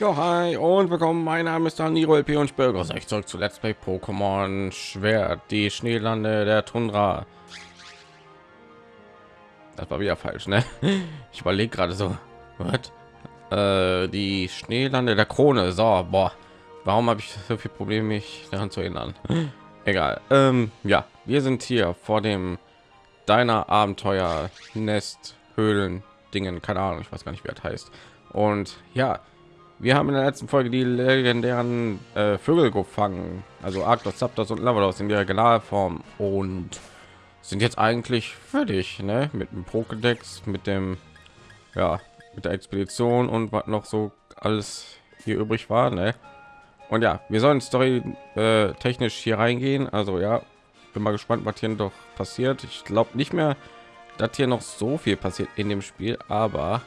Jo, hi und willkommen. Mein Name ist Daniel LP und ich begrüße euch zurück zu Let's Play Pokémon Schwert, die Schneelande der Tundra. Das war wieder falsch, ne? Ich überlege gerade so, was? Äh, die Schneelande der Krone. So, boah, warum habe ich so viel Probleme, mich daran zu erinnern? Egal. Ähm, ja, wir sind hier vor dem deiner Abenteuer Nest Höhlen Dingen, keine Ahnung, ich weiß gar nicht, wie das heißt. Und ja, wir haben in der letzten Folge die legendären äh, Vögel gefangen, also Arctos, Zapdos und Lavados in der Regionalform und sind jetzt eigentlich fertig, ne? Mit dem Pokédex, mit dem, ja, mit der Expedition und was noch so alles hier übrig war, ne? Und ja, wir sollen Story äh, technisch hier reingehen. Also ja, bin mal gespannt, was hier doch passiert. Ich glaube nicht mehr, dass hier noch so viel passiert in dem Spiel, aber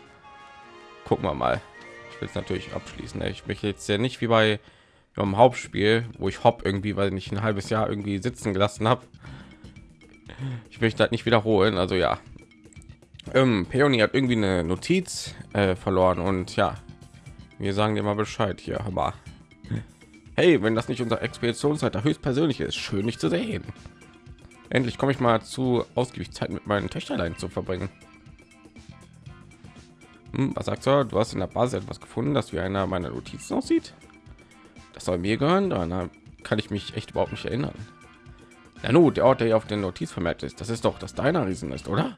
gucken wir mal es natürlich abschließen. Ich möchte jetzt ja nicht wie bei beim Hauptspiel, wo ich hopp irgendwie, weil ich ein halbes Jahr irgendwie sitzen gelassen habe. Ich möchte halt nicht wiederholen. Also ja, ähm, Peony hat irgendwie eine Notiz äh, verloren und ja, wir sagen dir mal Bescheid hier. Aber hey, wenn das nicht unser Expeditionsleiter höchstpersönlich ist, schön nicht zu sehen. Endlich komme ich mal zu ausgiebig Zeit mit meinen Töchterlein zu verbringen. Hm, was sagst du? Du hast in der Basis etwas gefunden, das wie einer meiner Notizen aussieht. Das soll mir gehören. Daran kann ich mich echt überhaupt nicht erinnern. Ja, nun, der Ort, der hier auf der Notiz vermerkt ist, das ist doch das deiner Riesen ist, oder?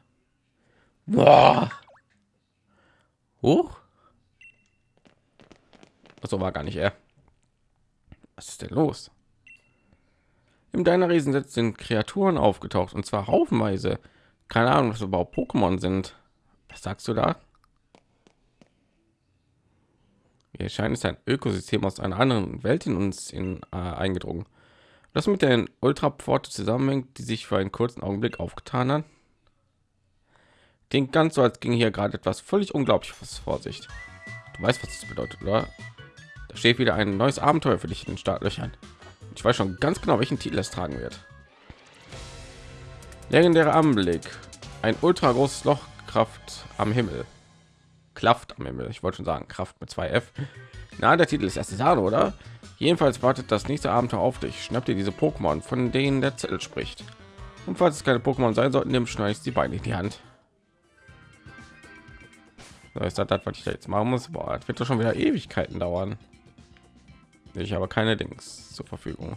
Boah. Hoch. So war gar nicht er. Was ist denn los? Im deiner Riesen sind Kreaturen aufgetaucht und zwar haufenweise. Keine Ahnung, was überhaupt Pokémon sind. Was sagst du da? Hier scheint es ein Ökosystem aus einer anderen Welt in uns in, äh, eingedrungen. Das mit den Ultrapforte zusammenhängt, die sich für einen kurzen Augenblick aufgetan hat. Klingt ganz so, als ging hier gerade etwas völlig unglaubliches vor sich. Du weißt, was das bedeutet, oder? Da steht wieder ein neues Abenteuer für dich in den Startlöchern. Ich weiß schon ganz genau, welchen Titel es tragen wird. Legendärer Anblick. Ein ultra großes Lochkraft am Himmel. Kraft am Himmel. Ich wollte schon sagen, Kraft mit zwei F. Na, der Titel ist erste Sahne, oder? Jedenfalls wartet das nächste Abenteuer auf dich. Schnapp dir diese Pokémon, von denen der Zettel spricht. Und falls es keine Pokémon sein sollten, nimm schneidest die Beine in die Hand. So ist das, was ich da jetzt machen muss. Boah, das wird doch schon wieder Ewigkeiten dauern. Ich habe keine Dings zur Verfügung.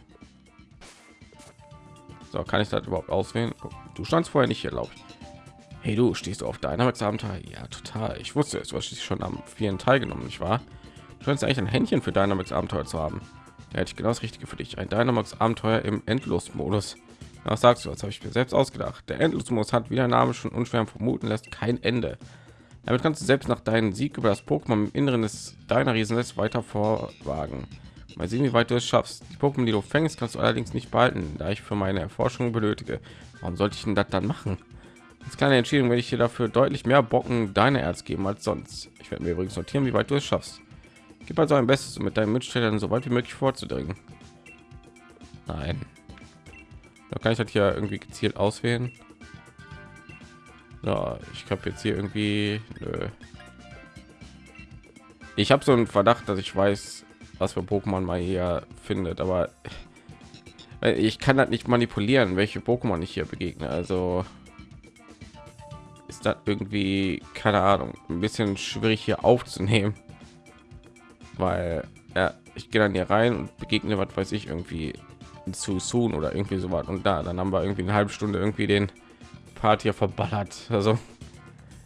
So, kann ich das überhaupt auswählen? Du standst vorher nicht hier, glaube ich. Hey du, stehst du auf Dynamax Abenteuer? Ja, total. Ich wusste es, du hast schon am vielen teilgenommen, nicht wahr? Du scheinst eigentlich ein Händchen für Dynamax Abenteuer zu haben. Ja, hätte ich genau das Richtige für dich. Ein Dynamax Abenteuer im Endlos-Modus. Was sagst du? Das habe ich mir selbst ausgedacht. Der Endlos-Modus hat, wie der Name schon unschwer vermuten lässt, kein Ende. Damit kannst du selbst nach deinem Sieg über das Pokémon im Inneren des deiner Riesennetzes weiter vorwagen. Mal sehen, wie weit du es schaffst. Die Pokémon, die du fängst, kannst du allerdings nicht behalten, da ich für meine Erforschung benötige. Warum sollte ich denn das dann machen? Als kleine Entscheidung werde ich dir dafür deutlich mehr Bocken deine Erz geben als sonst. Ich werde mir übrigens notieren, wie weit du es schaffst. Gib also ein Bestes, um mit deinen Mitstellern so weit wie möglich vorzudringen. Nein. Da kann ich das hier irgendwie gezielt auswählen. Ja, ich habe jetzt hier irgendwie. Nö. Ich habe so einen Verdacht, dass ich weiß, was für Pokémon mal hier findet, aber ich kann das nicht manipulieren, welche Pokémon ich hier begegne. Also ist das irgendwie keine Ahnung ein bisschen schwierig hier aufzunehmen, weil ja, ich gehe dann hier rein und begegne was weiß ich irgendwie zu soon oder irgendwie so was und da dann haben wir irgendwie eine halbe Stunde irgendwie den Part hier verballert. Also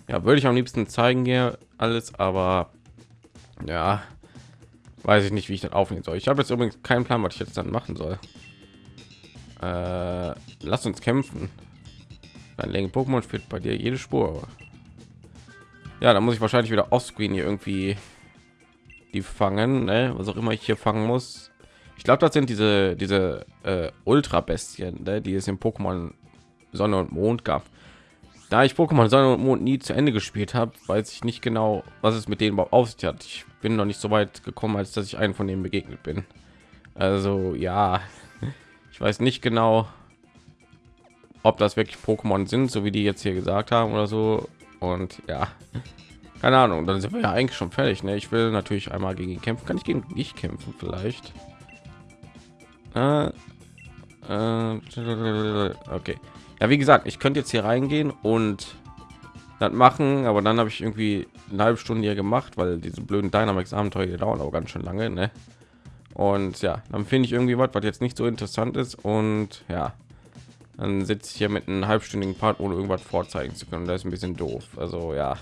ja, würde ich am liebsten zeigen hier alles, aber ja, weiß ich nicht, wie ich das aufnehmen soll. Ich habe jetzt übrigens keinen Plan, was ich jetzt dann machen soll. Äh, lass uns kämpfen. Ein Länge Pokémon führt bei dir jede Spur. Ja, da muss ich wahrscheinlich wieder offscreen hier irgendwie die fangen, ne? was auch immer ich hier fangen muss. Ich glaube, das sind diese diese äh, Ultra Bestien, ne? die es im Pokémon Sonne und Mond gab. Da ich Pokémon Sonne und Mond nie zu Ende gespielt habe, weiß ich nicht genau, was es mit denen auf sich hat. Ich bin noch nicht so weit gekommen, als dass ich einen von denen begegnet bin. Also ja, ich weiß nicht genau, ob das wirklich Pokémon sind, so wie die jetzt hier gesagt haben oder so. Und ja, keine Ahnung, dann sind wir ja eigentlich schon fertig. Ne? Ich will natürlich einmal gegen ihn kämpfen. Kann ich gegen dich kämpfen vielleicht? Äh, äh, okay. Ja, wie gesagt, ich könnte jetzt hier reingehen und das machen, aber dann habe ich irgendwie eine halbe Stunde hier gemacht, weil diese blöden Dynamics Abenteuer dauern auch ganz schön lange, ne? Und ja, dann finde ich irgendwie was, was jetzt nicht so interessant ist und ja, dann sitze ich hier mit einem halbstündigen Part, ohne irgendwas vorzeigen zu können. Das ist ein bisschen doof. Also ja,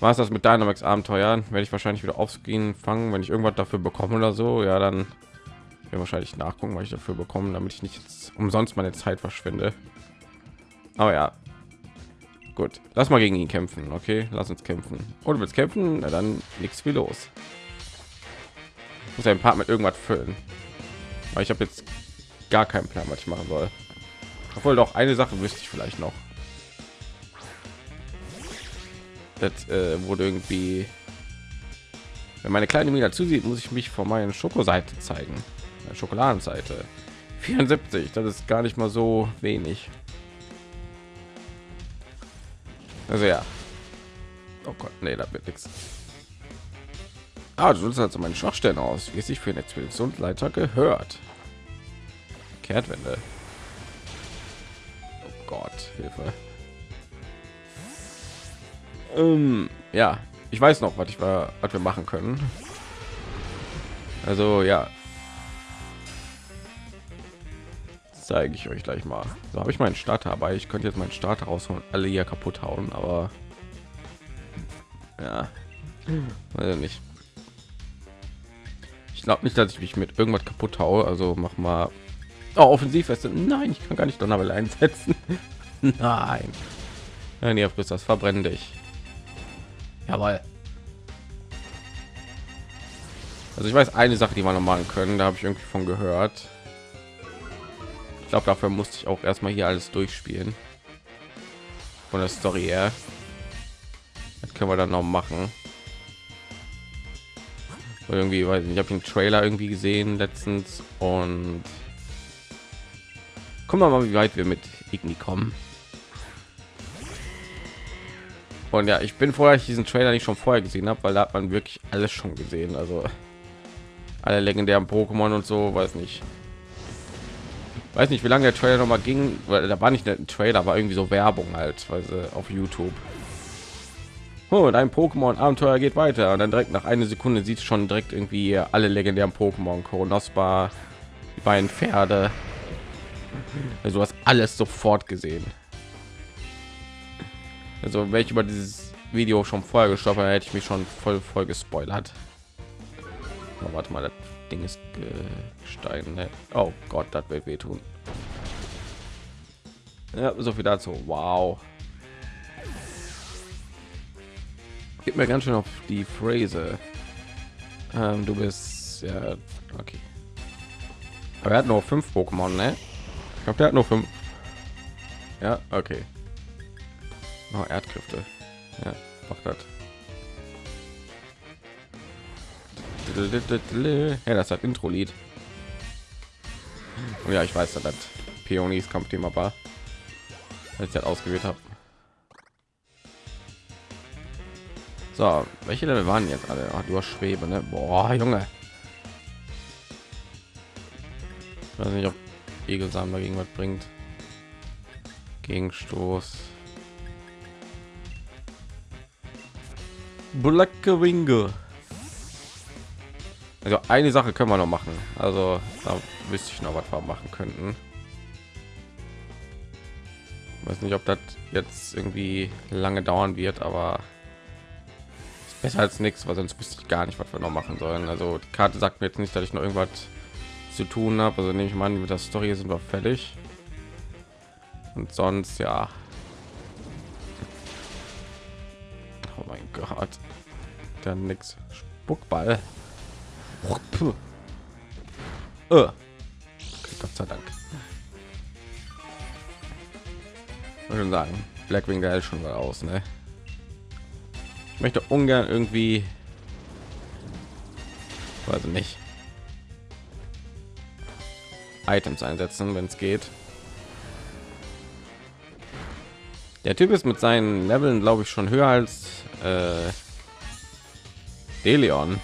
war es das mit Dynamax Abenteuern? Werde ich wahrscheinlich wieder aufs Gehen fangen, wenn ich irgendwas dafür bekomme oder so. Ja, dann wir wahrscheinlich nachgucken, was ich dafür bekomme, damit ich nicht umsonst meine Zeit verschwende. Aber ja, gut, lass mal gegen ihn kämpfen. Okay, lass uns kämpfen. Oder willst kämpfen? Na dann nichts wie los. Ich muss ein Part mit irgendwas füllen. weil ich habe jetzt gar keinen Plan, was ich machen soll. Obwohl doch eine Sache wüsste ich vielleicht noch. Das äh, wurde irgendwie. Wenn meine kleine Mila zusieht, muss ich mich vor meiner Schokoseite zeigen. Schokoladenseite. 74, das ist gar nicht mal so wenig. Also ja. Oh Gott, nee, da wird nichts. Ah, du sollst also meine Schwachstellen aus, wie es sich für eine Expeditionsleiter gehört. Kehrtwende. Gott, Hilfe. Ähm, ja, ich weiß noch, was ich war, was wir machen können. Also ja, zeige ich euch gleich mal. So habe ich meinen Starter, aber ich könnte jetzt meinen Starter rausholen, alle hier kaputt hauen, aber ja, weiß nicht. Ich glaube nicht, dass ich mich mit irgendwas kaputt haue. Also mach mal Oh, Offensivweste. Nein, ich kann gar nicht Donnerwelle einsetzen. Nein. Nein, ihr frisst das, verbrenn dich. Jawohl. Also ich weiß eine Sache, die man noch machen können, da habe ich irgendwie von gehört. Ich glaube, dafür musste ich auch erstmal hier alles durchspielen. Von der Story her. Das können wir dann noch machen. Irgendwie, weil ich habe den Trailer irgendwie gesehen letztens und Gucken wir mal, wie weit wir mit Igni kommen. Und ja, ich bin vorher ich diesen Trailer nicht schon vorher gesehen habe, weil da hat man wirklich alles schon gesehen. Also alle legendären Pokémon und so, weiß nicht. Weiß nicht, wie lange der Trailer noch mal ging, weil da war nicht ein Trailer, war irgendwie so Werbung halt, weil auf YouTube. Oh, dein Pokémon Abenteuer geht weiter und dann direkt nach einer Sekunde sieht schon direkt irgendwie alle legendären Pokémon, Koronospa, die beiden Pferde, also hast alles sofort gesehen. Also welche über dieses Video schon vorher gestoppt, hätte ich mich schon voll voll gespoilert. Oh, warte mal, das Ding ist gestein. Oh Gott, das wird wehtun. Ja, so viel dazu. Wow. Gib mir ganz schön auf die Phrase. Ähm, du bist ja okay. Aber er hat nur fünf Pokémon, ne? Ich glaube, der hat nur fünf. Ja, okay. Oh, Erdkräfte. Ja, macht das. Ja, das hat Intro-Lied. Oh ja, ich weiß, dass das Peonies Kampfthema war, als ich das ausgewählt habe. So, welche Level waren jetzt alle? Ach, du hast Schwebe, ne? Boah, Junge. Ich weiß nicht, ob Egelsamen dagegen was bringt. Gegenstoß. Blacke Winge. Also eine Sache können wir noch machen. Also da wüsste ich noch was wir machen könnten. Ich weiß nicht, ob das jetzt irgendwie lange dauern wird, aber besser als nichts, weil sonst wüsste ich gar nicht, was wir noch machen sollen. Also die Karte sagt mir jetzt nicht, dass ich noch irgendwas zu tun habe. Also nehme ich mal an, mit der Story sind wir fertig. Und sonst ja. Oh mein Gott. Dann nix. Spuckball. Oh, Gott sei Dank. Ich schon sagen, Blackwing der schon mal aus, ne? Ich möchte ungern irgendwie, weiß nicht, Items einsetzen, wenn es geht. Der Typ ist mit seinen Leveln, glaube ich, schon höher als äh, Deleon.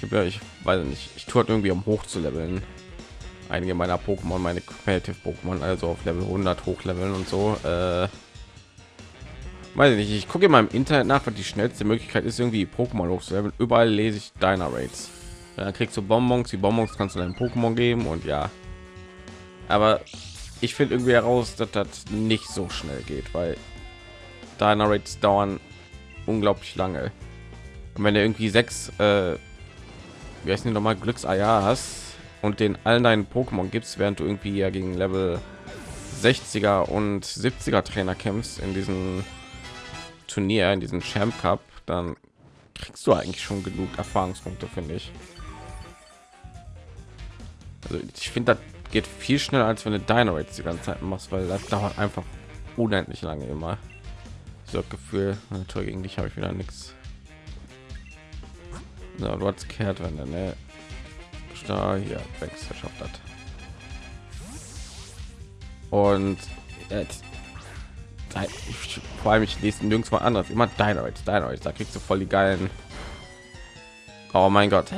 Ich, ich weiß nicht, ich tue halt irgendwie um hoch zu leveln. Einige meiner Pokémon, meine Competitive Pokémon, also auf Level 100 hochleveln und so. Äh, weiß ich nicht, ich gucke mal im Internet nach, was die schnellste Möglichkeit ist, irgendwie Pokémon hochzuleveln. Überall lese ich Dynarates. Dann kriegst du Bonbons, die Bonbons kannst du deinem Pokémon geben und ja. Aber ich finde irgendwie heraus, dass das nicht so schnell geht, weil Dynarates dauern unglaublich lange. Und wenn du irgendwie sechs, äh, wie heißen die nochmal, Glückseier hast und den allen deinen Pokémon gibst, während du irgendwie ja gegen Level 60er und 70er Trainer kämpfst in diesem Turnier, in diesem Champ Cup, dann kriegst du eigentlich schon genug Erfahrungspunkte, finde ich. Also ich finde, das geht viel schneller, als wenn du Dynarates die ganze Zeit machst, weil das dauert einfach unendlich lange immer. So Gefühl, Tour gegen dich habe ich wieder nichts. So, du hast kehrt, wenn ne? Da hier wächst verschafft hat. Und jetzt vor allem ich lese nirgends mal anderes immer Dynamite, Dynamite, da kriegst du voll die geilen. Oh mein Gott.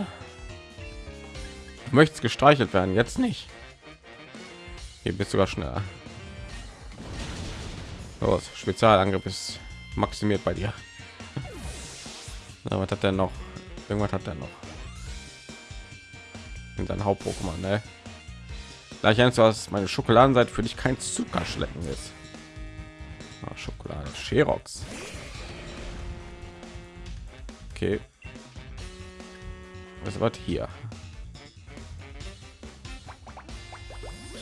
Möchtest gestreichelt werden, jetzt nicht. Hier bist sogar schneller. Los, Spezialangriff ist maximiert bei dir. Na, was hat er noch? Irgendwas hat er noch. In sein Haupt-Pokémon, ne? Gleich eins, was meine Schokoladenseite für dich kein Zucker schlecken ist. Ah, Schokolade, Sherox. Okay. Was war hier?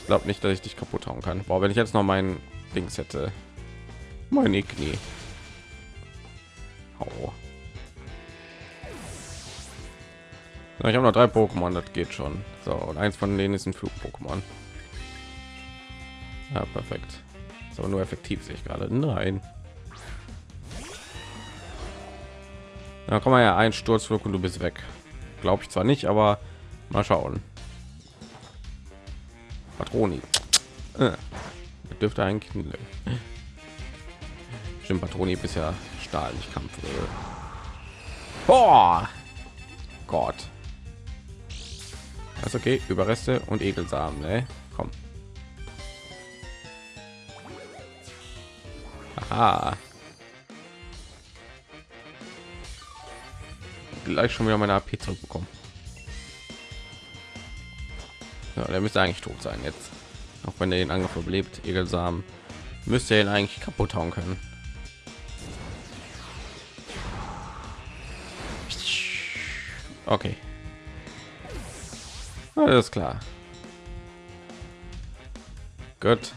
Glaube nicht, dass ich dich kaputt hauen kann. Boah, wenn ich jetzt noch mein Dings hätte. Meine Knie. Oh. Ich habe noch drei Pokémon, das geht schon. So, und eins von denen ist ein Flug-Pokémon. Ja, perfekt aber nur effektiv sehe ich gerade nein da kann man ja ein sturzflug und du bist weg glaube ich zwar nicht aber mal schauen patroni. Äh, dürfte ein kind stimmt patroni bisher stahl nicht kampf oh gott. Das okay überreste und ekelsamen ne? komm. Aha. Gleich schon wieder meine AP zurückbekommen. Ja, der müsste eigentlich tot sein jetzt. Auch wenn er den Angriff überlebt, Egelsamen, müsste er ihn eigentlich kaputt hauen können. Okay. Alles klar. Gut.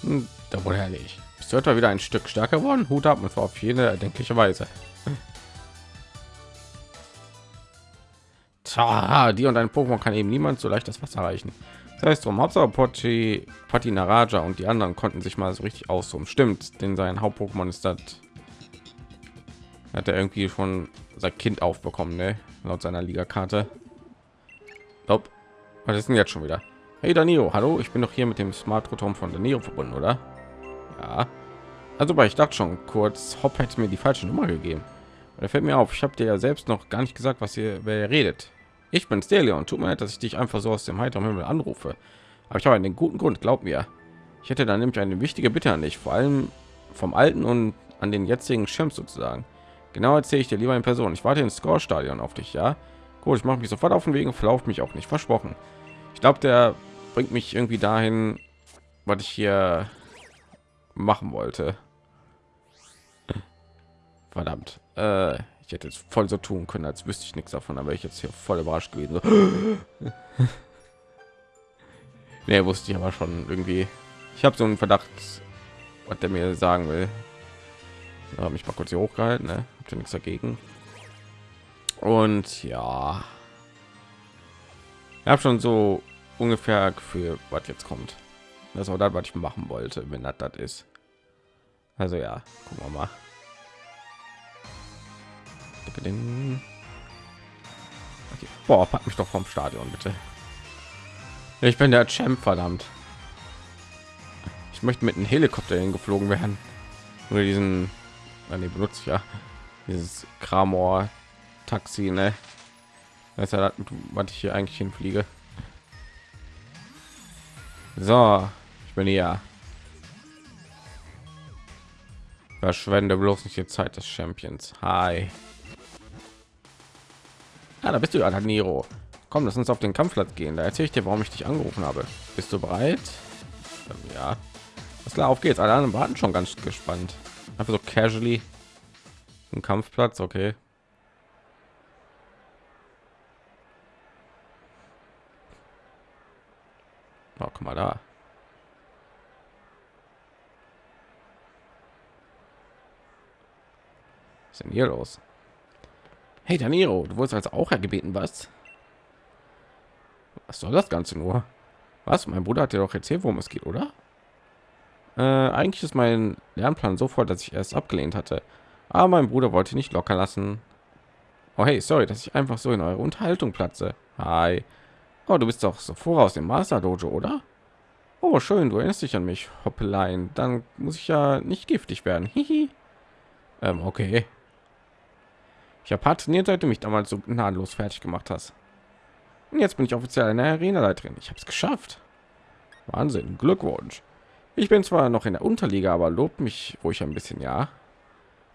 Hm, da wurde herrlich. Ist heute wieder ein Stück stärker geworden. Hut ab, und zwar auf jede erdenkliche Weise. Tja, die und ein Pokémon kann eben niemand so leicht das Wasser erreichen. Das heißt, drum Hauptsache Pochi, Pati Naraja und die anderen konnten sich mal so richtig ausruhen. Stimmt, denn sein Haupt-Pokémon ist das. Hat er irgendwie schon sein Kind aufbekommen, ne? Laut seiner Liga-Karte. Was ist denn jetzt schon wieder? Hey Danilo, hallo, ich bin doch hier mit dem Smart Rotom von Danilo verbunden, oder? Ja. Also, weil ich dachte schon kurz, Hop hätte mir die falsche Nummer gegeben. Da fällt mir auf, ich habe dir ja selbst noch gar nicht gesagt, was ihr wer ihr redet. Ich bin Stelion. Tut mir leid, dass ich dich einfach so aus dem heiteren Himmel anrufe. Aber ich habe einen guten Grund, glaub mir. Ich hätte dann nämlich eine wichtige Bitte an dich, vor allem vom alten und an den jetzigen Champ sozusagen. Genau erzähle ich dir lieber in Person. Ich warte ins Score-Stadion auf dich, ja? Gut, ich mache mich sofort auf den Weg und verlaufe mich auch nicht. Versprochen. Ich glaube, der bringt mich irgendwie dahin, was ich hier machen wollte. Verdammt. Äh, ich hätte es voll so tun können, als wüsste ich nichts davon, aber ich jetzt hier voll überrascht gewesen. So. nee, wusste ich aber schon irgendwie. Ich habe so einen Verdacht, was der mir sagen will. habe mich mal kurz hier hochgehalten, ne? Ihr nichts dagegen? Und ja, ich habe schon so ungefähr Gefühl, was jetzt kommt. Das war das, was ich machen wollte, wenn das das ist. Also ja, gucken wir mal. Okay. Boah, pack mich doch vom Stadion bitte. Ich bin der Champ, verdammt. möchte mit einem Helikopter hingeflogen werden. Nur diesen, ah, nee, benutze ich ja dieses Kramor Taxi, ne? Das ist ja, was ich hier eigentlich hinfliege. So, ich bin hier. Verschwende bloß nicht die Zeit des Champions. Hi. Ja, da bist du, Niro. Komm, lass uns auf den Kampfplatz gehen. Da erzähle ich dir, warum ich dich angerufen habe. Bist du bereit? Ähm, ja. Was klar, auf geht's. Alle anderen warten schon ganz gespannt. Einfach so casually. Ein Kampfplatz, okay. Oh, guck mal da. Was ist denn hier los? Hey Daniro, du wurdest als auch gebeten, was? Was soll das Ganze nur? Was? Mein Bruder hat dir doch erzählt, worum es geht, oder? Äh, eigentlich ist mein Lernplan so voll, dass ich erst abgelehnt hatte. Aber mein Bruder wollte nicht locker lassen. Oh hey, sorry, dass ich einfach so in eure Unterhaltung platze. Hi. Oh, du bist doch so voraus dem Master Dojo, oder? Oh, schön, du erinnerst dich an mich, Hoppelein. Dann muss ich ja nicht giftig werden. Hihi. Ähm, okay. Ich habe hart trainiert, seit du mich damals so gnadenlos fertig gemacht hast. Und jetzt bin ich offiziell eine Arena-Leiterin. Ich habe es geschafft. Wahnsinn, Glückwunsch. Ich bin zwar noch in der Unterliga, aber lobt mich ich ein bisschen, ja.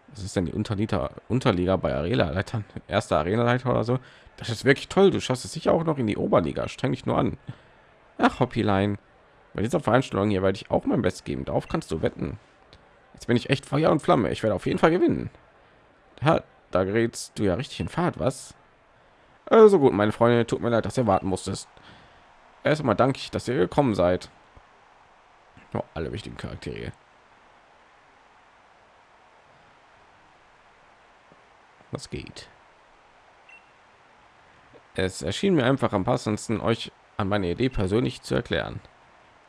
Was ist denn die Unterliga, Unterliga bei Arena-Leitern? Erster Arena-Leiter oder so? Das ist wirklich toll. Du schaffst es sicher auch noch in die Oberliga. Streng dich nur an. Ach, Hoppylein. Bei dieser Veranstaltung hier werde ich auch mein Bestes geben. Darauf kannst du wetten. Jetzt bin ich echt Feuer und Flamme. Ich werde auf jeden Fall gewinnen. Ja, da gerätst du ja richtig in Fahrt, was? Also gut, meine Freunde, tut mir leid, dass ihr warten musstet. Erstmal danke ich, dass ihr gekommen seid. Oh, alle wichtigen Charaktere. Was geht? Es erschien mir einfach am passendsten, euch an meine Idee persönlich zu erklären.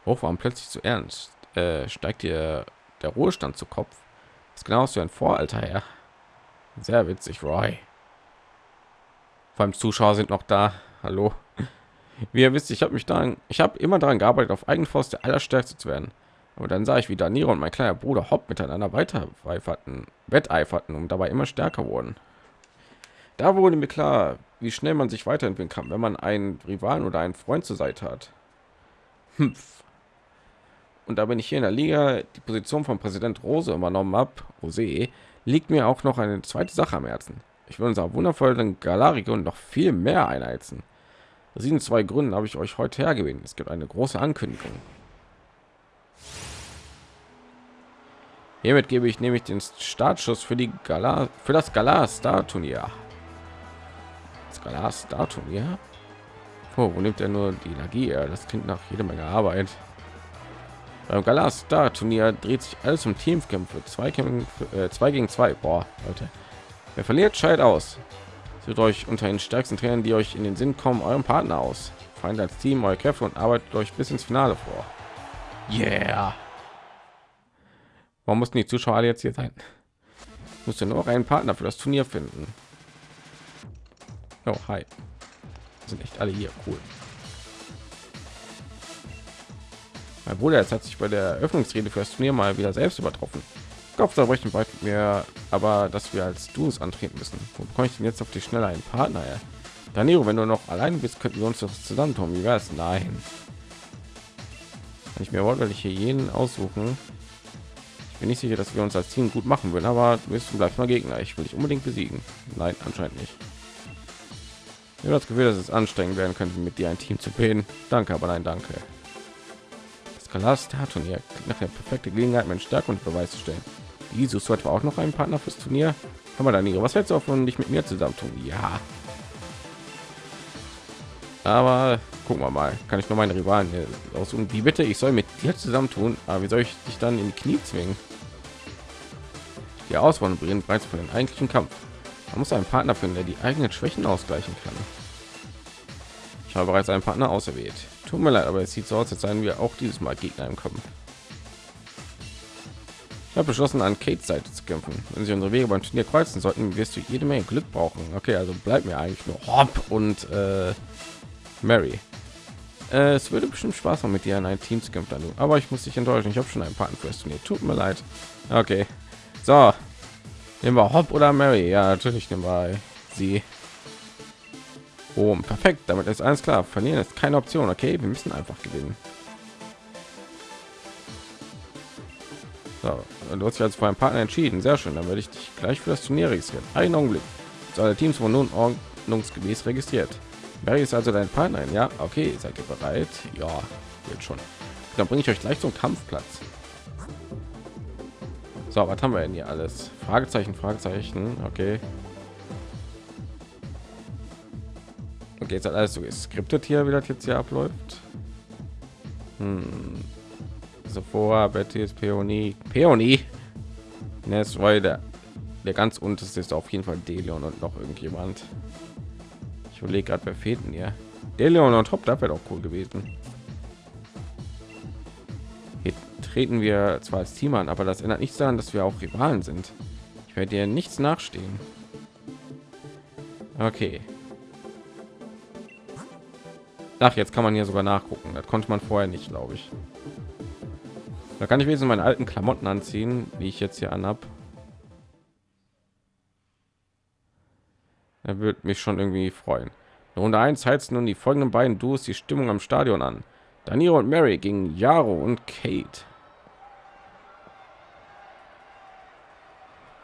Auch warum plötzlich zu ernst? Äh, steigt ihr der Ruhestand zu Kopf? Das ist genauso ein Voralter her. Sehr witzig, Roy. Vor allem Zuschauer sind noch da. Hallo. Wie ihr wisst, ich habe mich dann, ich habe immer daran gearbeitet, auf eigene Faust der Allerstärkste zu werden. Aber dann sah ich, wie Danilo und mein kleiner Bruder Hopp miteinander weiter wetteiferten und dabei immer stärker wurden. Da wurde mir klar, wie schnell man sich weiterentwickeln kann, wenn man einen Rivalen oder einen Freund zur Seite hat. Hmpf. Und da bin ich hier in der Liga die Position von Präsident Rose übernommen habe, Rose, liegt mir auch noch eine zweite Sache am Herzen. Ich will unser wundervollen Galarion noch viel mehr einheizen. Aus diesen zwei Gründen habe ich euch heute hergewählt. Es gibt eine große Ankündigung. Hiermit gebe ich nämlich den Startschuss für die Gala für das Gala Star Turnier. Das Gala Star Turnier. Oh, wo nimmt er nur die Energie? Das klingt nach jede Menge Arbeit. Beim Gala Star Turnier dreht sich alles um Teamkämpfe, zwei Kämpfe, äh, zwei gegen zwei. Boah, Leute. Wer verliert, scheidet aus. Sucht euch unter den stärksten Trainern, die euch in den Sinn kommen, euren Partner aus. Feind als Team eure Kräfte und arbeitet euch bis ins Finale vor. Yeah. Warum mussten die Zuschauer alle jetzt hier sein? Musste nur einen Partner für das Turnier finden. Oh, hi. Sind echt alle hier cool. Mein Bruder jetzt hat sich bei der Eröffnungsrede für das Turnier mal wieder selbst übertroffen. Kopfzerbrechen bald mir, aber dass wir als Duos antreten müssen. Wo bekomme ich denn jetzt auf die schnelle einen Partner? Ja? Danilo, wenn du noch allein bist, könnten wir uns doch zusammen tun. Wie wäre es? Nein. Kann ich mir wortwörtlich hier jeden aussuchen. Ich bin nicht sicher, dass wir uns als Team gut machen würden, aber du bist vielleicht mal Gegner. Ich will dich unbedingt besiegen. Nein, anscheinend nicht. Ich habe das Gefühl, dass es anstrengend werden könnte, mit dir ein Team zu bilden. Danke, aber nein, danke. Star Turnier nach der perfekte Gelegenheit, meine Stärke und Beweis zu stellen. Jesus etwa auch noch einen Partner fürs Turnier? Kann man dann Was hältst du davon, dich mit mir zusammen tun? Ja. Aber gucken wir mal. Kann ich nur meine Rivalen aussuchen? Wie bitte? Ich soll mit dir zusammen tun. Aber wie soll ich dich dann in die Knie zwingen? Die Auswahl beginnt bereits für den eigentlichen Kampf. Man muss einen Partner finden, der die eigenen Schwächen ausgleichen kann. Ich habe bereits einen Partner auserwählt. Tut mir leid, aber es sieht so aus, als seien wir auch dieses Mal Gegner im Kampf. Ich habe beschlossen, an Kates Seite zu kämpfen. Wenn sie unsere Wege beim Turnier kreuzen sollten, wirst du jede Menge Glück brauchen. Okay, also bleibt mir eigentlich nur Hop und äh, Mary. Äh, es würde bestimmt Spaß machen mit dir in ein Team zu kämpfen, aber ich muss dich enttäuschen. Ich habe schon ein paar fürs Turnier. Tut mir leid. Okay, so nehmen wir Hop oder Mary. Ja, natürlich nehmen wir sie. Oh, perfekt. Damit ist alles klar. Verlieren ist keine Option. Okay, wir müssen einfach gewinnen. So, du hast dich als für Partner entschieden. Sehr schön. Dann werde ich dich gleich für das Turnier registrieren. Einen Augenblick. So, alle Teams wurden nun ordnungsgemäß registriert. Mary ist also dein Partner. Ja, okay. Seid ihr bereit? Ja, wird schon. Dann bringe ich euch gleich zum Kampfplatz. So, was haben wir denn hier alles? Fragezeichen, Fragezeichen. Okay. Okay, jetzt hat alles so geskriptet hier, wie das jetzt hier abläuft. Hm. Sephora, Betty ist Peony. Peony. Ness, weil der, der ganz unterste ist auf jeden Fall Delion und noch irgendjemand. Ich überlege gerade, wer fehlt denn hier? Delion und Top, da wäre doch cool gewesen. Hier treten wir zwar als Team an, aber das ändert nichts daran, dass wir auch Rivalen sind. Ich werde dir nichts nachstehen. Okay. Ach, jetzt kann man hier sogar nachgucken. Das konnte man vorher nicht, glaube ich. Da kann ich wenigstens meine alten Klamotten anziehen, wie ich jetzt hier anhab. Er wird mich schon irgendwie freuen. Runde 1 heizt nun die folgenden beiden Duos die Stimmung am Stadion an. Danilo und Mary gegen Jaro und Kate.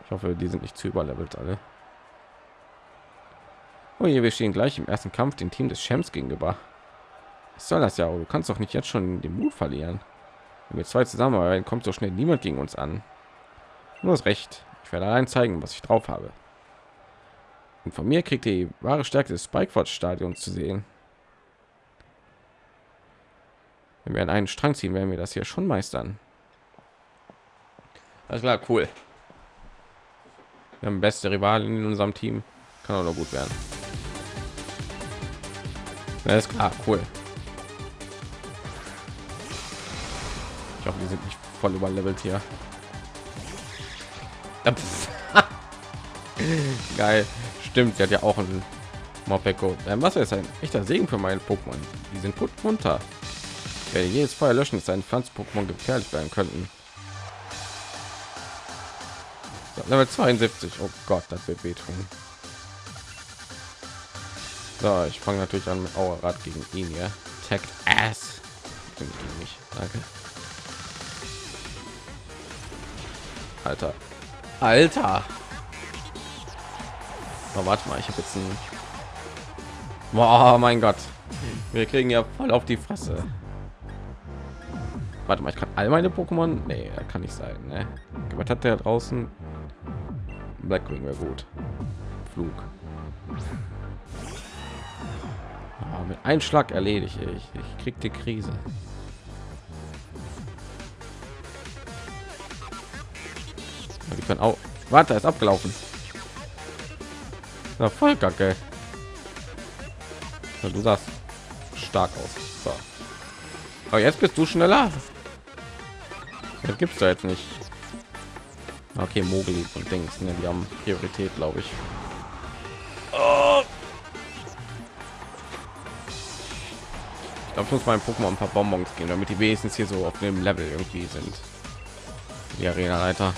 Ich hoffe, die sind nicht zu überlevelt alle. Oh je, wir stehen gleich im ersten Kampf dem Team des Champs gegenüber. Soll das ja? Du kannst doch nicht jetzt schon den Mut verlieren. Wenn wir zwei zusammenarbeiten, kommt so schnell niemand gegen uns an. Du hast recht. Ich werde allein zeigen, was ich drauf habe. Und von mir kriegt die wahre Stärke des Spikeford Stadions zu sehen. Wenn wir an einen Strang ziehen, werden wir das hier schon meistern. Alles klar, cool. Wir haben beste Rivalen in unserem Team. Kann auch noch gut werden. Alles klar, cool. Hoffe, die sind nicht voll überlevelt hier. Geil. Stimmt, sie hat ja auch ein Mopeko. Ähm, was ist ein echter Segen für meinen Pokémon? Die sind gut munter. Ja, jedes Feuer löschen ist ein Pflanz-Pokémon gefährlich werden könnten. So, Level 72. Oh Gott, das wird wehtun. So, ich fange natürlich an mit Aura gegen ihn hier. Tag Ass. Gegen mich. Danke. Alter. Alter. Oh, warte mal, ich habe jetzt ein Boah, mein Gott. Wir kriegen ja voll auf die Fresse. Warte mal, ich kann all meine Pokémon. Nee, kann nicht sein. Ne? Was hat der draußen? Blackwing wäre gut. Flug. Oh, mit einem Schlag erledige ich. Ich krieg die Krise. Können auch. Warte, ist abgelaufen. Na, voll kacke. Ja, du sagst stark aus. So. Aber jetzt bist du schneller. Das gibt's da jetzt nicht. Okay, Mogli und Dings, ne, die haben Priorität, glaube ich. Oh. Ich glaube, muss mein Pokémon ein paar Bonbons gehen, damit die wenigstens hier so auf dem Level irgendwie sind. Die Arena-Leiter.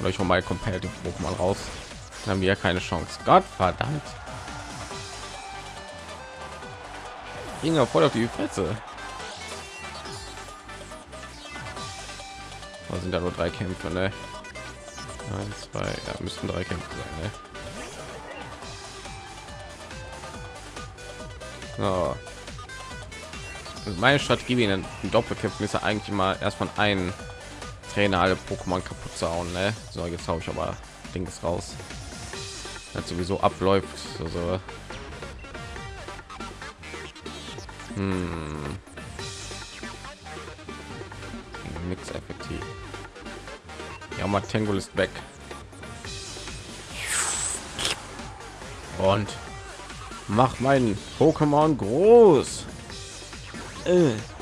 Oder ich hole mal Competitive Pokémon raus. Dann haben wir ja keine Chance. Gott verdammt. Ging ja voll auf die Fresse. Da sind ja nur drei Kämpfe, ne? Eins, zwei, ja, müssten drei Kämpfe sein, ne? So. Also meine Strategie in den Doppelkämpfen ist ja eigentlich immer erst von einem Trainer alle Pokémon kaputt zu hauen, ne? So, jetzt habe ich aber Dings raus. Das sowieso abläuft. Also. Hm. Nix effektiv. Ja, mal Tangle ist weg. Und mach mein Pokémon groß. Äh.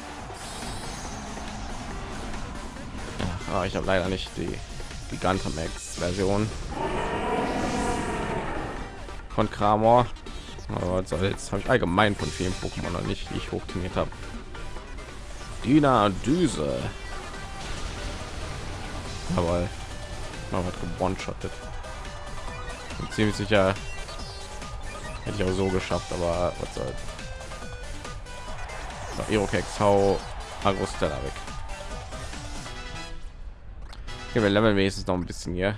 Ach, ich habe leider nicht die Gigantamax Version von Kramor. Aber soll's? Habe ich allgemein von vielen Pokémon noch nicht, die ich hochtrainiert habe. Dina Düse. Aber man hat gewonshottet. Bin ziemlich sicher hätte ich auch so geschafft, aber was soll's. So, Irokex, hau Agrostella weg. Okay, wir leveln wenigstens noch ein bisschen hier.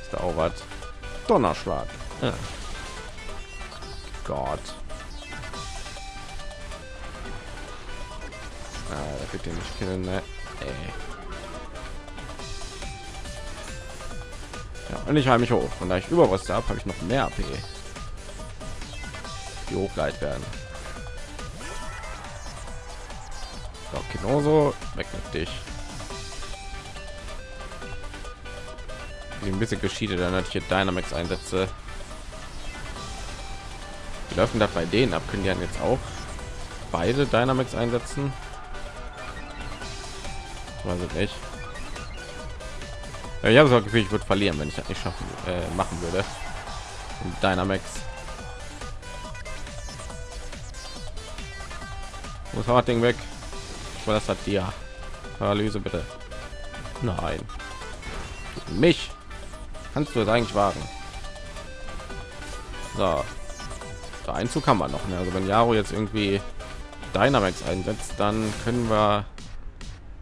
Ist da auch was? Donnerschlag. Ja. Gott. Ah, da wird den nicht killen, ne? Ey. Ja, und ich halte mich hoch. Und da ich über was habe, habe ich noch mehr AP. Die hochleit werden. So, genauso weg mit dich. Ein bisschen geschieden, dann hatte ich hier Dynamax einsetze. Wie läuft denn das bei denen ab? Können die dann jetzt auch beide Dynamax einsetzen? Weiß ich nicht. Ja, ich habe so Gefühl, ich würde verlieren, wenn ich das nicht schaffen äh, machen würde. Und Dynamax. Muss hart Ding weg. Ich das hat dir. Paralyse bitte. Nein. Mich kannst du es eigentlich wagen. So. Der Einzug kann man noch. Ne? Also wenn Jaro jetzt irgendwie Dynamax einsetzt, dann können wir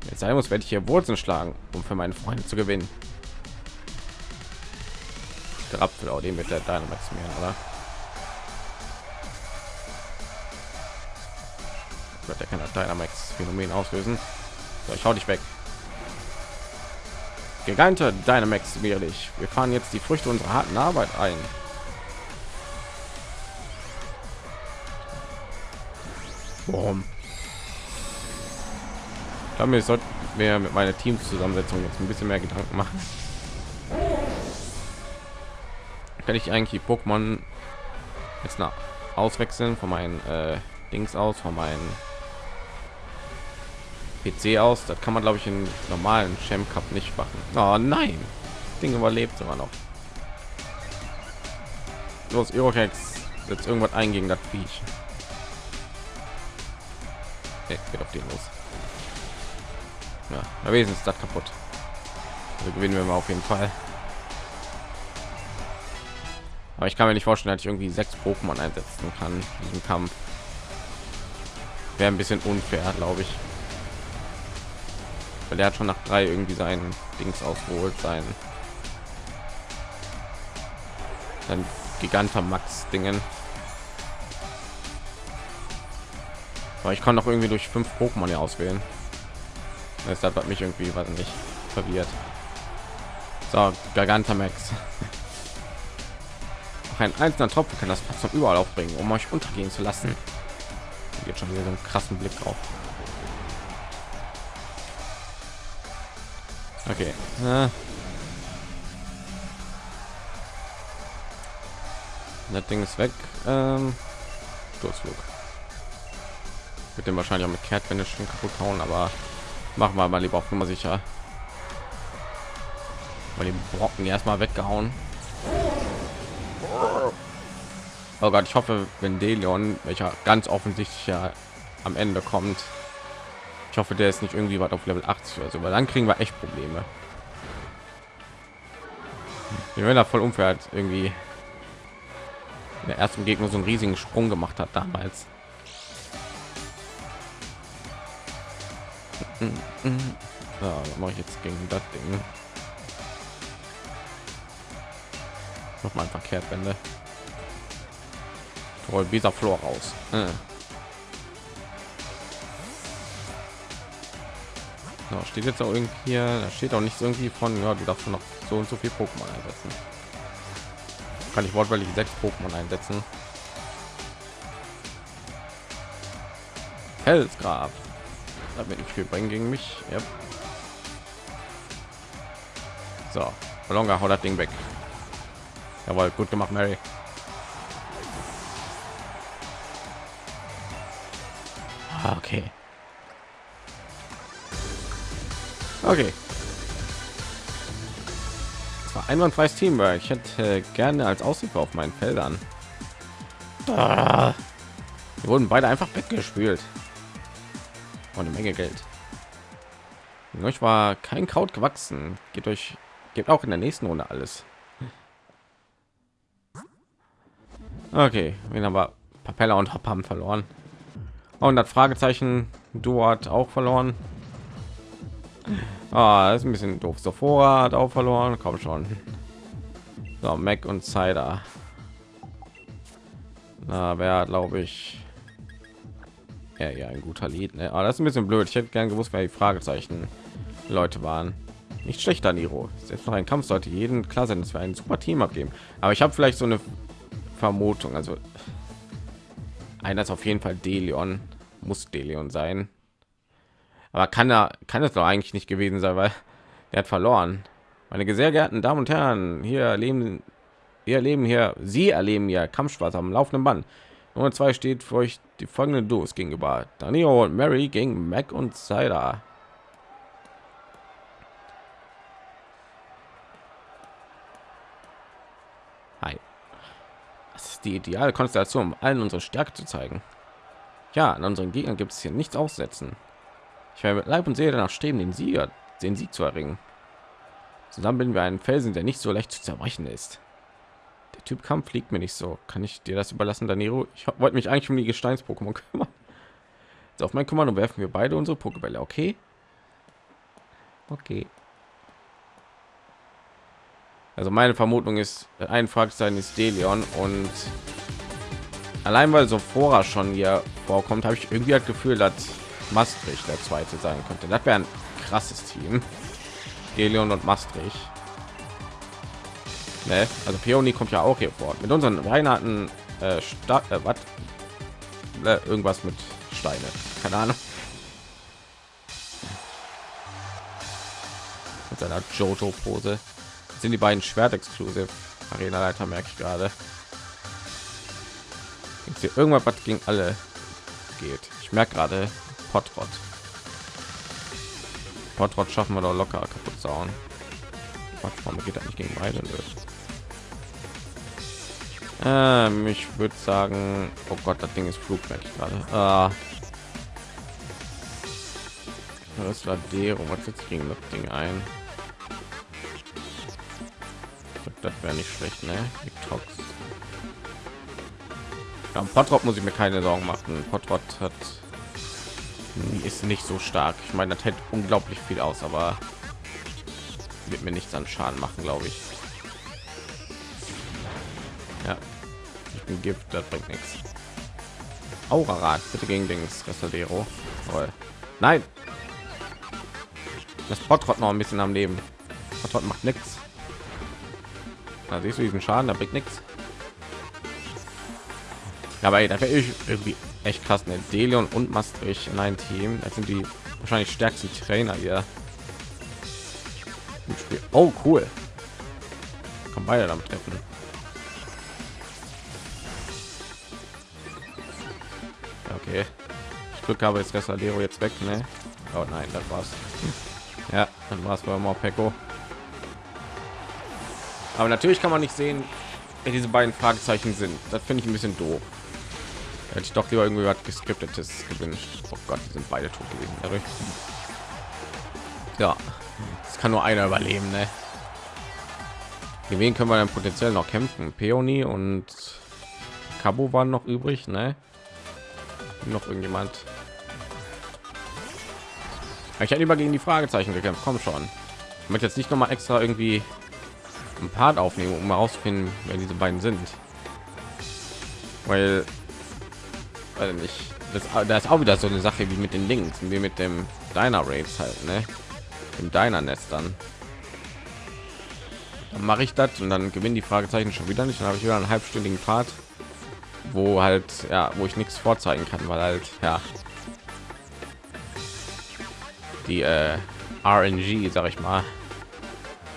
jetzt sein muss, werde ich hier Wurzeln schlagen, um für meinen Freund zu gewinnen. Der Apfel, auch den mit der Dynamax mehr, oder? Wird der kann das Dynamax Phänomen auslösen. So, ich hau dich weg. Gigante Dynamax wirklich. Wir fahren jetzt die Früchte unserer harten Arbeit ein. Warum? Damit sollte mir mit meiner Teamzusammensetzung jetzt ein bisschen mehr Gedanken machen. Kann ich eigentlich Pokémon jetzt nach auswechseln von meinen äh, Dings aus, von meinen PC aus. Das kann man glaube ich in normalen Champ Cup nicht machen. Oh nein, Ding überlebt immer noch. Los, Eurohex jetzt irgendwas ein gegen das Viech. Okay, geht auf den los. Ja, wenigstens das kaputt. Also gewinnen wir mal auf jeden Fall. Aber ich kann mir nicht vorstellen, dass ich irgendwie sechs Pokémon einsetzen kann in diesem Kampf. Wäre ein bisschen unfair, glaube ich weil er hat schon nach drei irgendwie seinen Dings ausgeholt sein ein giganter Max Dingen. Aber ich kann noch irgendwie durch fünf Pokémon hier auswählen. Das hat mich irgendwie was nicht verwirrt. So, Gigantamax. Ein einzelner Tropfen kann das Platz überall aufbringen, um euch untergehen zu lassen. Jetzt schon wieder so einen krassen Blick drauf. Okay. Ja. Das Ding ist weg. Ähm, Sturzflug. Mit dem wahrscheinlich auch mit Kehrtwende schon kaputt hauen, aber machen wir mal lieber auf Nummer sicher. Mal die Brocken erstmal weggehauen. Oh Gott, ich hoffe, wenn Delion, welcher ganz offensichtlich ja am Ende kommt, hoffe, der ist nicht irgendwie weit auf Level 80 oder so, weil dann kriegen wir echt Probleme. Wenn er voll unfair hat, irgendwie der ersten Gegner so einen riesigen Sprung gemacht hat damals. Ja, mache ich jetzt gegen das Ding. Noch mal verkehrt Wende. Toll, dieser Flor raus. Äh. Genau, steht jetzt auch irgendwie hier, da steht auch nicht irgendwie von, ja, du darfst noch so und so viel Pokémon einsetzen. Kann ich wortwörtlich sechs Pokémon einsetzen. Felsgrab. Damit nicht viel bringen gegen mich. Yep. So, Longa haut das Ding weg. Jawohl, gut gemacht, Mary. Ah, okay. Okay. Das war einwandfreies Teamwork. Ich hätte gerne als Aushilfe auf meinen Feldern Ah. Die wurden beide einfach weggespült. Und eine Menge Geld. Euch war kein Kraut gewachsen. Geht euch, gibt auch in der nächsten Runde alles. Okay, wir haben wir Papella und Hop haben verloren. Und das Fragezeichen du hat auch verloren. Ah, ist ein bisschen doof. Sophora hat auch verloren. Komm schon. So, Mac und Cider. Na, wer glaube ich ja, ja, ein guter Lied. Ne? Aber das ist ein bisschen blöd. Ich hätte gern gewusst, wer die Fragezeichen Leute waren. Nicht schlechter Niro. Selbst noch ein Kampf sollte jeden klar sein, dass wir ein super Team abgeben. Aber ich habe vielleicht so eine Vermutung. Also einer ist auf jeden Fall Delion. Muss Delion sein. Aber kann er kann es doch eigentlich nicht gewesen sein, weil er hat verloren. Meine sehr geehrten Damen und Herren, hier leben wir erleben hier, Sie erleben ja Kampfspaß am laufenden Band. Nummer zwei steht für euch die folgende Duos gegenüber. Danilo und Mary gegen Mac und Cider. Hi. Das ist die ideale Konstellation, um allen unsere Stärke zu zeigen. Ja, an unseren Gegnern gibt es hier nichts aussetzen. Ich werde mit Leib und Seele danach streben, den Sieger, den Sieg zu erringen. Zusammen bilden wir einen Felsen, der nicht so leicht zu zerbrechen ist. Der Typ Kampf liegt mir nicht so. Kann ich dir das überlassen, Danilo? Ich wollte mich eigentlich um die Gesteins-Pokémon kümmern. So, auf mein Kommando werfen wir beide unsere Pokébälle, okay? Okay. Also meine Vermutung ist, ein Fragezeichen ist Delion und allein weil so vorher schon hier vorkommt, habe ich irgendwie das Gefühl, dass Maastricht der zweite sein könnte. Das wäre ein krasses Team. Delion und Maastricht. Ne? Also Peony kommt ja auch hier vor. Mit unseren Weihnachten äh, Stadt, äh, was? Äh, irgendwas mit Steine. Keine Ahnung. Mit seiner Jojo-Pose. Sind die beiden Schwert-Exklusiv Arena-Leiter, merke ich gerade. Hier irgendwas, was gegen alle geht. Ich merke gerade Potrot. Potrot schaffen wir doch locker kaputt sauen. Warum geht das nicht gegen beide? Ähm, ich würde sagen, oh Gott, das Ding ist Flugwerk gerade. Ah. Das war Dero. Was jetzt gegen das Ding ein? Das wäre nicht schlecht, ne? Die Tox. Ja, Potrot muss ich mir keine Sorgen machen. Potrot hat ist nicht so stark. Ich meine, das hält unglaublich viel aus, aber wird mir nichts an Schaden machen, glaube ich. Ja, ich bin Gift, das bringt nichts. Aurarad, bitte gegen Dings, Restadero. Nein! Das Potrot noch ein bisschen am Leben. Potrot macht nichts. Da siehst du diesen Schaden, da bringt nichts. Aber ey, da wäre ich irgendwie echt krass. Ne? Delion und Maastricht in ein Team. Das sind die wahrscheinlich stärksten Trainer hier. Oh, cool. Kann beide damit treffen. Okay. Ich Glück habe jetzt Resalero jetzt weg, ne? Oh nein, das war's. Ja, dann war es bei Morpeko. Aber natürlich kann man nicht sehen, wer diese beiden Fragezeichen sind. Das finde ich ein bisschen doof. Hätte ich doch lieber irgendwie was geskriptetes gewünscht. Oh Gott, die sind beide tot gewesen. Ja, es kann nur einer überleben, ne? Gegen wen können wir dann potenziell noch kämpfen? Peony und Cabo waren noch übrig, ne? Noch irgendjemand? Ich hätte lieber gegen die Fragezeichen gekämpft. Komm schon. Ich möchte jetzt nicht noch mal extra irgendwie ein Part aufnehmen, um herauszufinden, wer diese beiden sind. Weil weil nicht das, da ist auch wieder so eine Sache wie mit den Links, wie mit dem Deiner Raids halt, ne? Im Deiner Netz dann. Dann mache ich das und dann gewinnen die Fragezeichen schon wieder nicht. Dann habe ich wieder einen halbstündigen Part, wo halt ja, wo ich nichts vorzeigen kann, weil halt ja die äh, RNG, sag ich mal,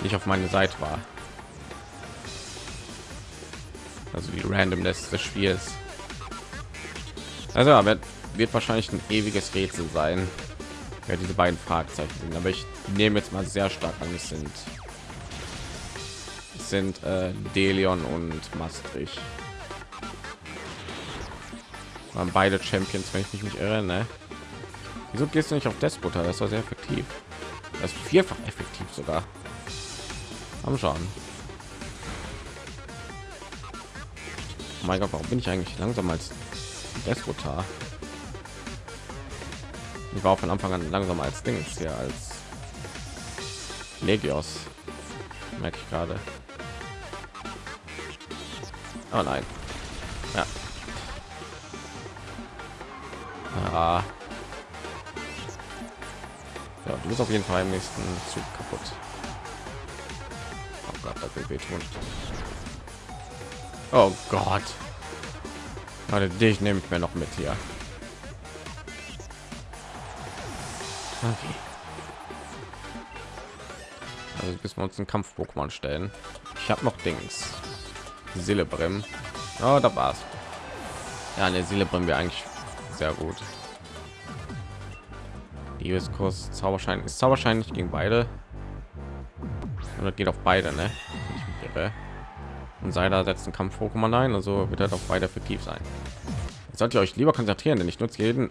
nicht auf meine Seite war. Also die Randomness des Spiels. Also wird, wird wahrscheinlich ein ewiges Rätsel sein, wer diese beiden Fragezeichen sind. Aber ich nehme jetzt mal sehr stark an, es sind es sind äh, Delion und Maastricht. waren beide Champions, wenn ich mich nicht irre. Ne? Wieso gehst du nicht auf Despoter? Das war sehr effektiv. Das vierfach effektiv sogar. Am schauen. Oh mein Gott, warum bin ich eigentlich langsam als Despotar? Ich war von Anfang an langsam als Dings hier als Legios. Merke ich gerade. Oh nein. Ja. Ah. Ja, du bist auf jeden Fall im nächsten Zug kaputt. Oh Gott, das will. Oh Gott. Warte, dich nehme ich mir noch mit hier. Okay. Also bis wir uns einen Kampf Pokémon stellen. Ich habe noch Dings. Silebrim. Oh, da war's. Ja, eine Silebrim wir eigentlich sehr gut. Liebeskurs Zauberschein ist Zauberschein nicht gegen beide. Und geht auf beide, ne? Und sei da setzt ein Kampf Pokémon ein, also wird er doch beide effektiv sein. Sollt ihr euch lieber konzentrieren, denn ich nutze jeden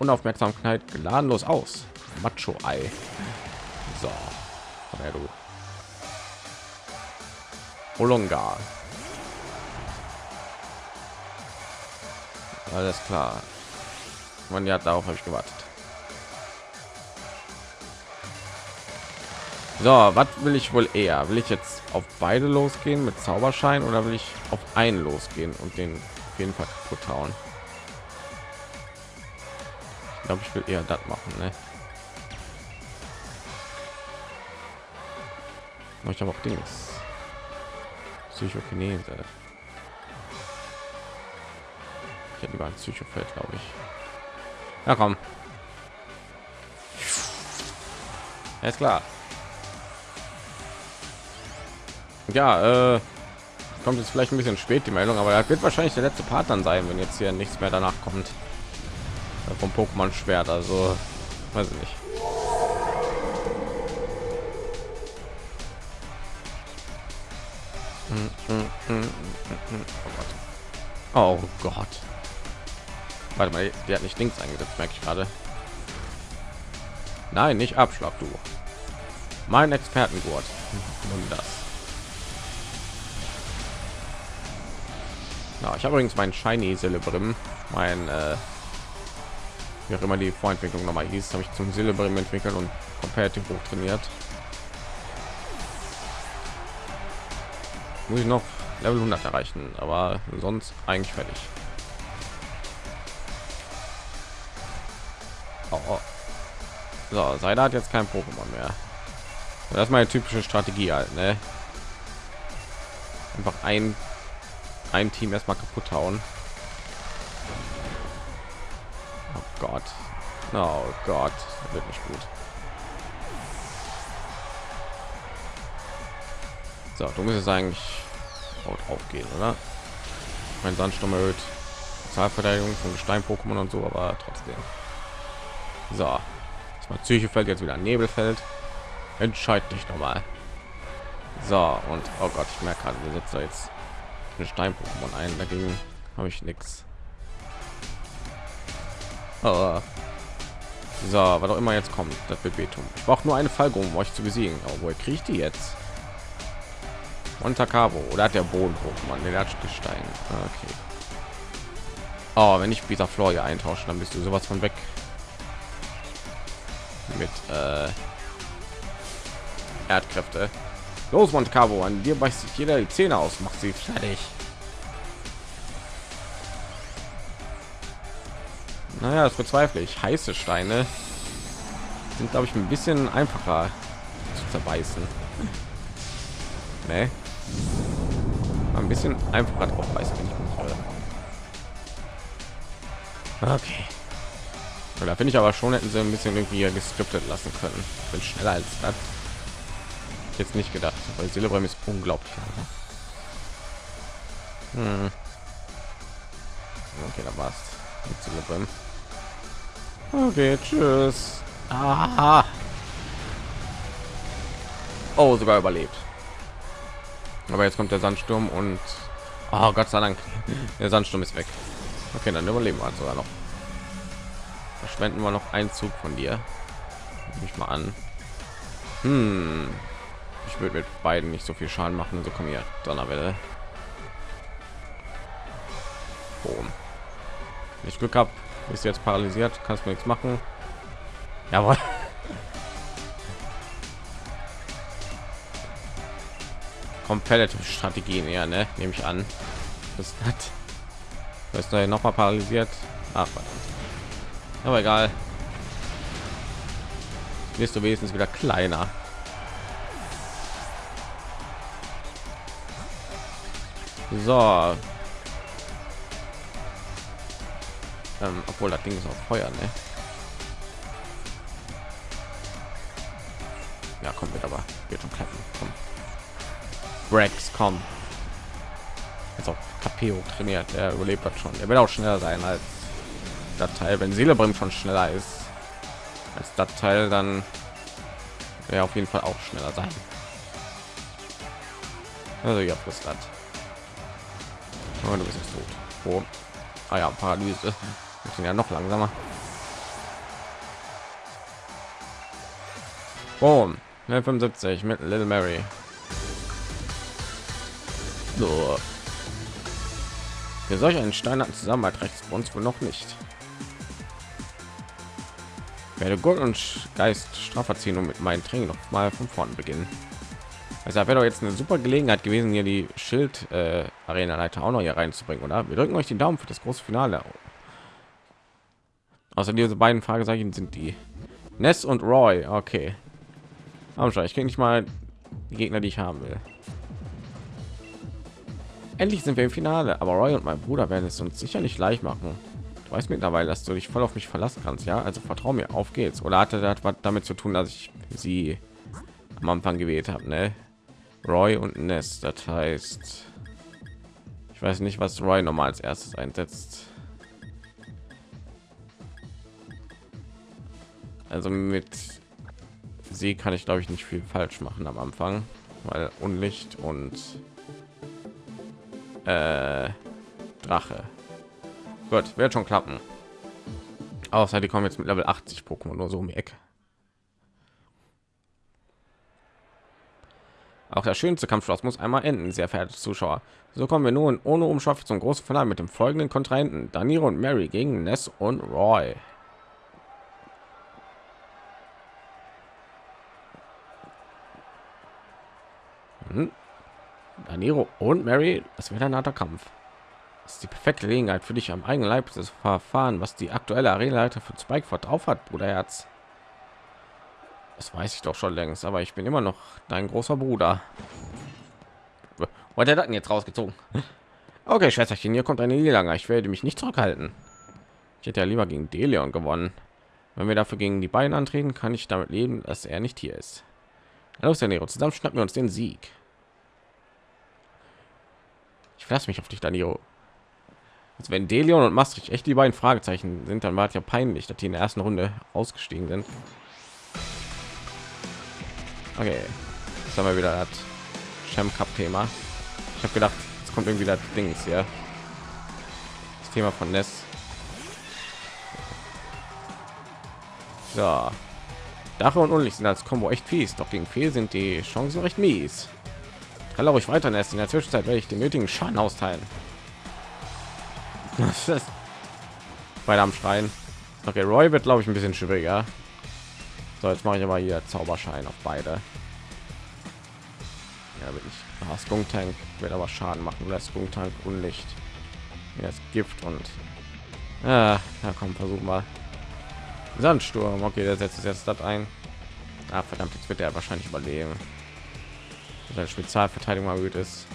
Unaufmerksamkeit geladenlos aus. Macho Ei. So, komm her, du. Olonga. Alles klar. Man ja, darauf habe ich gewartet. So, was will ich wohl eher? Will ich jetzt auf beide losgehen mit Zauberschein oder will ich auf einen losgehen und den auf jeden Fall kaputt hauen? Glaube, ich will eher das machen, ne? Ich habe auch Dings. Psychokinese. Ich hätte lieber ein Psychofeld, glaube ich. Ja, komm. Ja, ist klar. Ja, äh, kommt jetzt vielleicht ein bisschen spät die Meldung, aber er wird wahrscheinlich der letzte Part dann sein, wenn jetzt hier nichts mehr danach kommt. Vom Pokémon Schwert, also weiß ich nicht. Oh Gott. Warte mal, der hat nicht links eingesetzt, merke ich gerade. Nein, nicht Abschlag, du. Mein Expertengurt. Nun das. Ja, ich habe übrigens meinen Shiny Silberim, mein äh, wie auch immer die Vorentwicklung noch mal hieß, habe ich zum Silberim entwickelt und competitive hoch trainiert. Muss ich noch Level 100 erreichen, aber sonst eigentlich fertig. Oh, oh. So, Seida hat jetzt kein Pokémon mehr. Das ist meine typische Strategie halt, ne? Einfach ein ein Team erstmal kaputt hauen. Gott. Oh Gott, das wird nicht gut. So, du musst es eigentlich aufgehen, oder? Mein Sandsturm erhöht Zahlverteidigung von Gestein-Pokémon und so, aber trotzdem. So, mal Psyche fällt jetzt wieder Nebelfeld. Entscheid dich noch mal. So und oh Gott, ich merke gerade, wir setzen jetzt ein Stein-Pokémon ein. Dagegen habe ich nichts. Oh. So, was auch immer jetzt kommt, das Bebetum. Ich brauche nur eine Fallgrube, um euch zu besiegen. Aber woher kriegt die jetzt? Montacabo oder hat der Boden Pokémon? Der hat Gestein. Ah, okay. Oh, wenn ich dieser Flor hier eintauschen, dann bist du sowas von weg. Mit äh, Erdkräfte. Los, Montcavo, an dir beißt sich jeder die Zähne aus, macht sie fertig. Naja, das bezweifle ich. Heiße Steine sind, glaube ich, ein bisschen einfacher zu zerbeißen. Nee. Ein bisschen einfacher drauf wenn ich mich. Okay. Da finde ich aber schon, hätten sie ein bisschen irgendwie geskriptet lassen können. Bin schneller als das jetzt nicht gedacht, weil Silberem ist unglaublich. Hm. Okay, da war's. Okay, tschüss. Aha. Oh, sogar überlebt. Aber jetzt kommt der Sandsturm und oh, Gott sei Dank, der Sandsturm ist weg. Okay, dann überleben wir sogar noch. Verschwenden wir noch einen Zug von dir. Nehme ich mal an. Hm. Ich würde mit beiden nicht so viel Schaden machen. So komm hier, Donnerwelle. Boom. Wenn ich Glück habe, ist jetzt paralysiert, kannst mir nichts machen. Jawohl. Competitive Strategien, ja, ne? Nehme ich an. Das hat. Ist noch mal paralysiert. Ach. Aber egal. Wirst du wenigstens wieder kleiner. So. Ähm, obwohl das Ding ist auf Feuer, ne? Ja, kommt mit, aber wird schon klappen. Komm. Rex, komm. Auch KP trainiert, der überlebt das schon. Er will auch schneller sein als das Teil. Wenn Seele bringt schon schneller ist als das Teil, dann wäre auf jeden Fall auch schneller sein. Also ja, frisst das. Oh, du bist jetzt tot. Oh. Ah ja, Paralyse. Wir sind ja noch langsamer. Boom. 75 mit Little Mary. So. Für solch einen steinernen Zusammenhalt rechts uns wohl noch nicht. Werde Gold und Geist Strafverziehung mit meinen Training noch mal von vorn beginnen. Also wäre doch jetzt eine super Gelegenheit gewesen, hier die Schild äh, auch noch hier reinzubringen, oder? Wir drücken euch die Daumen für das große Finale. Außer diese beiden Fragezeichen sind die Ness und Roy. Okay. Aber schon, ich kriege nicht mal die Gegner, die ich haben will. Endlich sind wir im Finale, aber Roy und mein Bruder werden es uns sicher nicht leicht machen. Du weißt mittlerweile, dass du dich voll auf mich verlassen kannst, ja? Also vertrau mir, auf geht's. Oder hatte das was damit zu tun, dass ich sie am Anfang gewählt habe, ne? Roy und Nest, das heißt, ich weiß nicht, was Roy nochmal als erstes einsetzt. Also mit sie kann ich glaube ich nicht viel falsch machen am Anfang, weil Unlicht und äh, Drache. Gut, wird schon klappen. Außer die kommen jetzt mit Level 80 Pokémon nur so um die Ecke. Auch der schönste Kampfschloss muss einmal enden, sehr verehrte Zuschauer. So kommen wir nun ohne Umschaffe zum großen Finale mit dem folgenden Kontrahenten: Danilo und Mary gegen Ness und Roy. Hm. Danilo und Mary, das wird ein harter Kampf. Das ist die perfekte Gelegenheit für dich am eigenen Leib zu verfahren, was die aktuelle Arena-Leiter für Spikeford drauf hat, Bruderherz. Das weiß ich doch schon längst, aber ich bin immer noch dein großer Bruder. Wollte er dann jetzt rausgezogen? Okay, Schwesterchen, hier kommt eine Niederlage. Ich werde mich nicht zurückhalten. Ich hätte ja lieber gegen Deleon gewonnen. Wenn wir dafür gegen die beiden antreten, kann ich damit leben, dass er nicht hier ist. Los, Nero, zusammen schnappen wir uns den Sieg. Ich verlasse mich auf dich, Danilo. Also wenn Delion und Maastricht echt die beiden Fragezeichen sind, dann war es ja peinlich, dass die in der ersten Runde ausgestiegen sind. Okay, jetzt haben wir wieder das Champ Cup Thema. Ich habe gedacht, es kommt irgendwie das Dings hier. Das Thema von Ness. So. Dache und Unlicht sind als Combo echt fies, doch gegen Fehl sind die Chancen recht mies. Kann ich weiter Ness. In der Zwischenzeit werde ich den nötigen Schaden austeilen. Was Weiter am Schreien. Okay, Roy wird glaube ich ein bisschen schwieriger. So, jetzt mache ich aber hier Zauberschein auf beide. Ja, bin ich. Ah, Skunk-Tank wird aber Schaden machen. Oder Skunk-Tank Unlicht. Ja, ist Gift und... Ah, ja, komm, versuchen wir. Sandsturm. Okay, der setzt jetzt das ein. Ah, verdammt, jetzt wird er wahrscheinlich überleben. Seine Spezialverteidigung erhöht ist.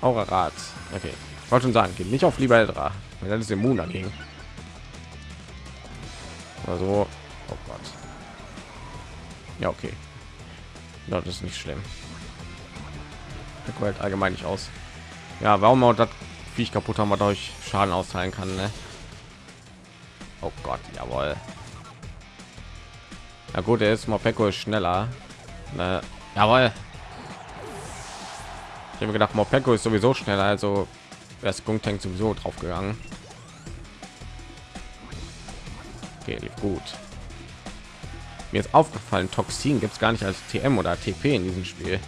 Aura Rat. Okay. Ich wollte schon sagen, geht nicht auf Liberdra, weil das ist immun dagegen. Also, oh Gott. Ja, okay. Das ist nicht schlimm. Der allgemein nicht aus. Ja, warum auch das Viech kaputt haben wir durch Schaden austeilen kann, ne? Oh Gott, jawohl. Ja gut, er ist ist schneller. Ne? Jawohl. Ich habe gedacht, Mopeko ist sowieso schneller, also wäre es Tank sowieso drauf gegangen. Okay, gut. Mir ist aufgefallen, Toxin gibt es gar nicht als TM oder TP in diesem Spiel.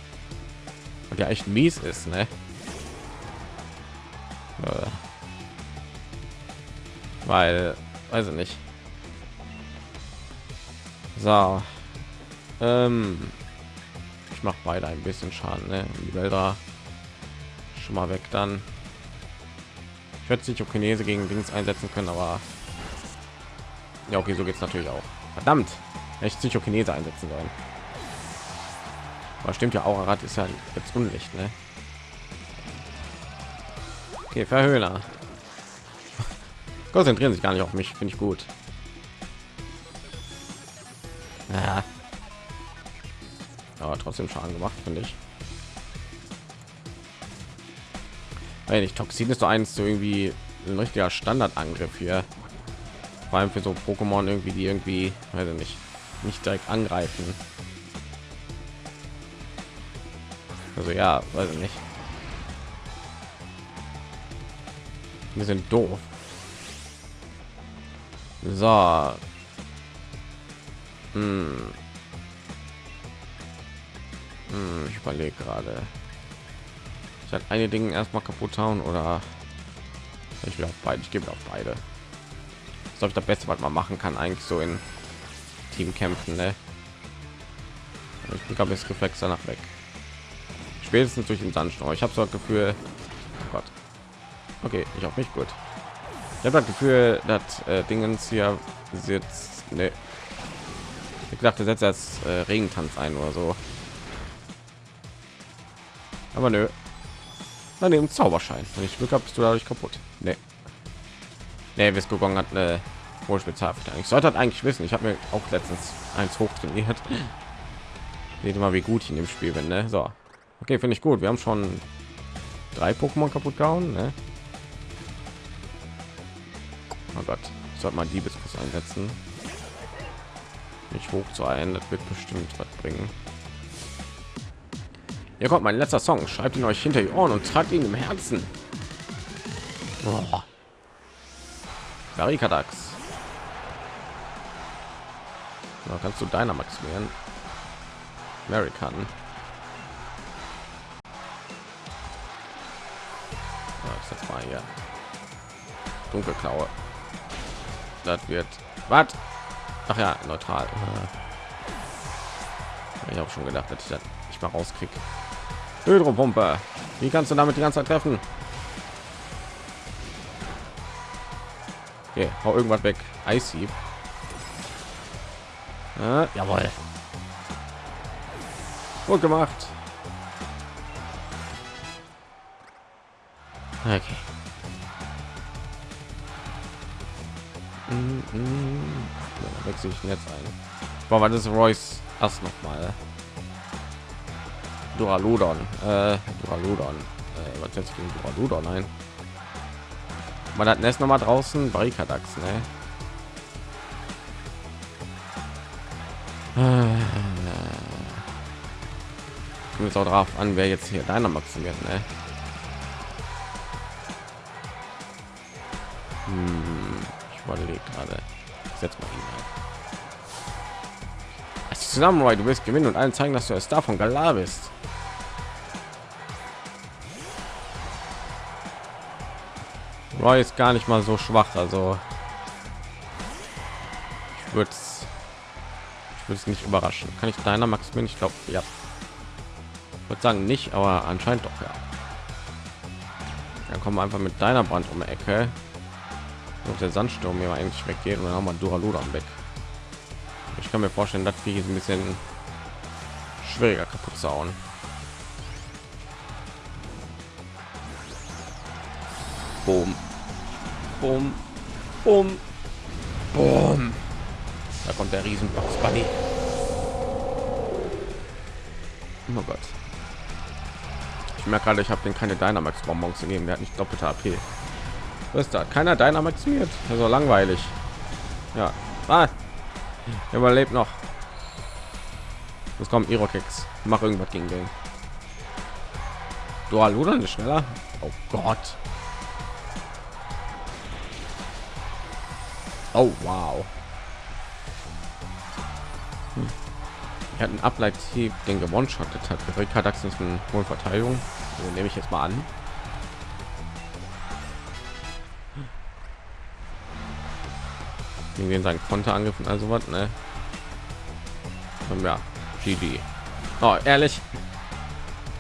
Und ja echt mies ist, ne? Äh. Weil, weiß ich nicht. So. Ähm, ich mache beide ein bisschen Schaden, ne? Die Wälder schon mal weg dann. Ich werde sich Chinese gegen Dings einsetzen können, aber ja, okay, so geht es natürlich auch. Verdammt, echt Psychokinese einsetzen sollen. Aber stimmt ja, Aurarat ist ja jetzt Unlicht, ne? Okay, Verhöhner. Konzentrieren sich gar nicht auf mich, finde ich gut. Ja. Aber trotzdem Schaden gemacht, finde ich. Weil nicht Toxin ist so eins so irgendwie ein richtiger Standardangriff hier. Vor allem für so Pokémon irgendwie, die irgendwie, weiß ich nicht, nicht direkt angreifen. Also ja, weiß ich nicht. Wir sind doof. So. Hm. Hm, ich überlege gerade. Ich hatte eine Dinge erstmal kaputt hauen oder ich will auf beide. Ich gebe auf beide. Das ist das Beste, was man machen kann, eigentlich so in Teamkämpfen. Ne? Ich glaube, es Reflex danach weg. Spätestens durch den Sandsturm. Ich habe so das Gefühl, oh Gott. Okay, ich auch nicht gut. Ich habe das Gefühl, dass äh, Dingens hier sitzt. Ne. Ich dachte, setzt als äh, Regentanz ein oder so. Aber nö. Daneben Zauberschein. Wenn ich Glück habe, bist du dadurch kaputt. Nee. Nee, Viscogon hat eine hohe Spezialverteidigung. Ich sollte halt eigentlich wissen. Ich habe mir auch letztens eins hoch trainiert. Seht mal, wie gut ich in dem Spiel bin. Ne? So, okay, finde ich gut. Wir haben schon drei Pokémon kaputt gehauen. Ne? Oh Gott, ich sollte mal Diebeskuss einsetzen. Nicht hoch zu ein, das wird bestimmt was bringen. Hier kommt mein letzter Song. Schreibt ihn euch hinter die Ohren und tragt ihn im Herzen. Barrikadax. Da kannst du deiner maximieren. American. Ich setz mal hier. Dunkelklaue. Das wird. Was? Ach ja, neutral. Ich habe schon gedacht, dass ich das nicht mal rauskriege. Hydropumpe. Wie kannst du damit die ganze Zeit treffen? Okay, hau irgendwas weg. Icy. Ja, jawohl. Gut gemacht. Okay. Mm -mm. Ja, wechsle ich jetzt ein. Boah, was ist Royce erst noch mal? Duraludon. Äh, Duraludon. Äh, was jetzt gegen Duraludon ein? Man hat Nest noch mal draußen Barrikadax, ne? Kommt jetzt auch drauf an, wer jetzt hier deiner maximiert, ne? Hm, ich überlege gerade. Setz mal ihn. Zusammen, du wirst gewinnen und allen zeigen, dass du es davon Galar bist. Roy ist gar nicht mal so schwach, also ich würde es würde es nicht überraschen. Kann ich deiner Max bin? Ich glaube, ja. Würde sagen nicht, aber anscheinend doch ja. Dann kommen wir einfach mit deiner Brand um die Ecke. Und der Sandsturm hier eigentlich weggeht und dann haben wir Duraludon weg. Ich kann mir vorstellen, dass wir ein bisschen schwieriger kaputt zu hauen. Boom. Boom. Boom. Boom. Da kommt der Riesenbox Buddy. Oh Gott. Ich merke gerade, ich habe den keine Dynamax Bonbons gegeben. Der hat nicht doppelte AP. Was ist da? Keiner Dynamax wird. Also langweilig. Ja. Ah. Überlebt noch. Es kommt Irokex. Mach irgendwas gegen den. Dual oder nicht schneller? Oh Gott. Oh wow. Hm. Er hat einen Ableithieb, den gewonshottet hat. Rick Dax ist eine hohe Verteidigung. So nehme ich jetzt mal an. Irgendwie sein Konter angegriffen, also was, ne? Und ja, GG. Oh, ehrlich.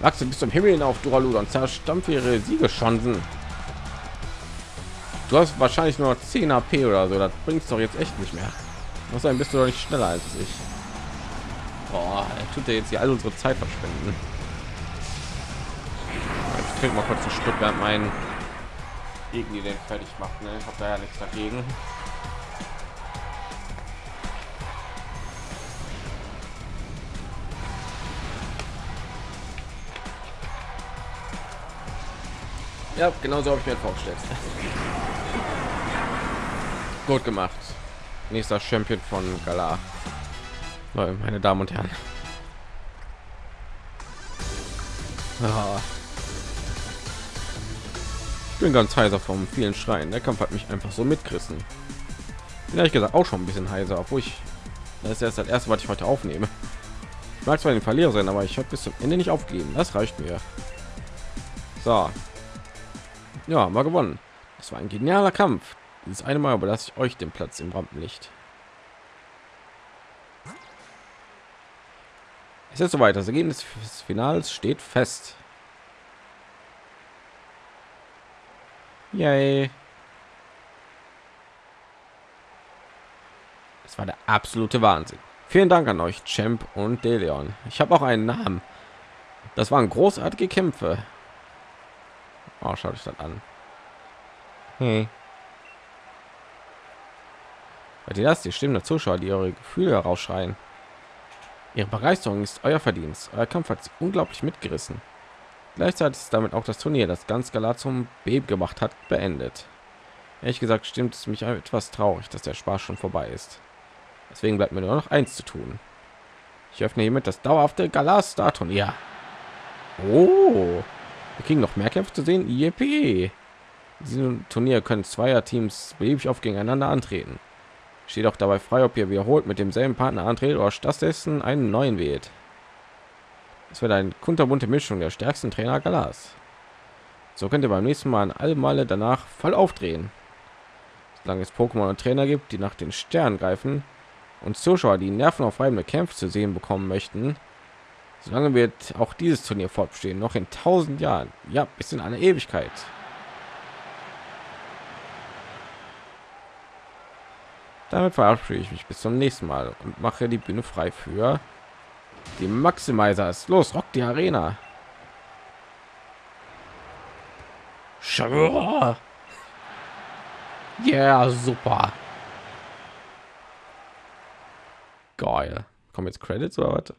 Wachse bis zum Himmel hinauf, Duralu, und zerstampfe ihre Siegeschancen. Du hast wahrscheinlich nur 10 AP oder so, das bringst doch jetzt echt nicht mehr. Sein, bist du doch nicht schneller als ich. Boah, er tut er jetzt hier all unsere Zeit verschwenden. Ich trinke mal kurz ein Stück, während mein irgendwie den fertig macht. Ne? Ich habe da ja nichts dagegen. Ja, genau so habe ich mir vorgestellt. Gut gemacht. Nächster Champion von Gala. Meine Damen und Herren. Ja. Ich bin ganz heiser vom vielen Schreien. Der Kampf hat mich einfach so mitgerissen. Bin ehrlich gesagt auch schon ein bisschen heiser, obwohl ich das ist erst das erste, was ich heute aufnehme. Ich mag zwar den Verlierer sein, aber ich habe bis zum Ende nicht aufgegeben. Das reicht mir. So, ja, mal gewonnen. Das war ein genialer Kampf. Dieses eine Mal überlasse ich euch den Platz im Rampenlicht. Es ist soweit. Das Ergebnis des Finals steht fest. Yay. Das war der absolute Wahnsinn. Vielen Dank an euch, Champ und Deleon. Ich habe auch einen Namen. Das waren großartige Kämpfe. Oh, schaut euch das an. Hey. Hört ihr das? Die Stimmen der Zuschauer, die ihre Gefühle herausschreien. Ihre Begeisterung ist euer Verdienst. Euer Kampf hat sie unglaublich mitgerissen. Gleichzeitig ist damit auch das Turnier, das ganz Galat zum Beben gemacht hat, beendet. Ehrlich gesagt stimmt es mich etwas traurig, dass der Spaß schon vorbei ist. Deswegen bleibt mir nur noch eins zu tun. Ich öffne hiermit das dauerhafte Galas Star Turnier. Oh, wir kriegen noch mehr Kämpfe zu sehen. Yippie. In diesem Turnier können zweier Teams beliebig auf gegeneinander antreten. Steht auch dabei frei, ob ihr wiederholt mit demselben Partner antretet oder stattdessen einen neuen wählt. Es wird eine kunterbunte Mischung der stärksten Trainer Galas. So könnt ihr beim nächsten Mal an alle Male danach voll aufdrehen. Solange es Pokémon und Trainer gibt, die nach den Sternen greifen und Zuschauer, die nervenaufreibende Kämpfe zu sehen bekommen möchten, Solange wird auch dieses Turnier fortbestehen, noch in tausend Jahren. Ja, bis in eine Ewigkeit. Damit verabschiede ich mich bis zum nächsten Mal und mache die Bühne frei für die Maximizers. Los, rock die Arena. Ja, yeah, super. Geil. Kommen jetzt Credits oder was?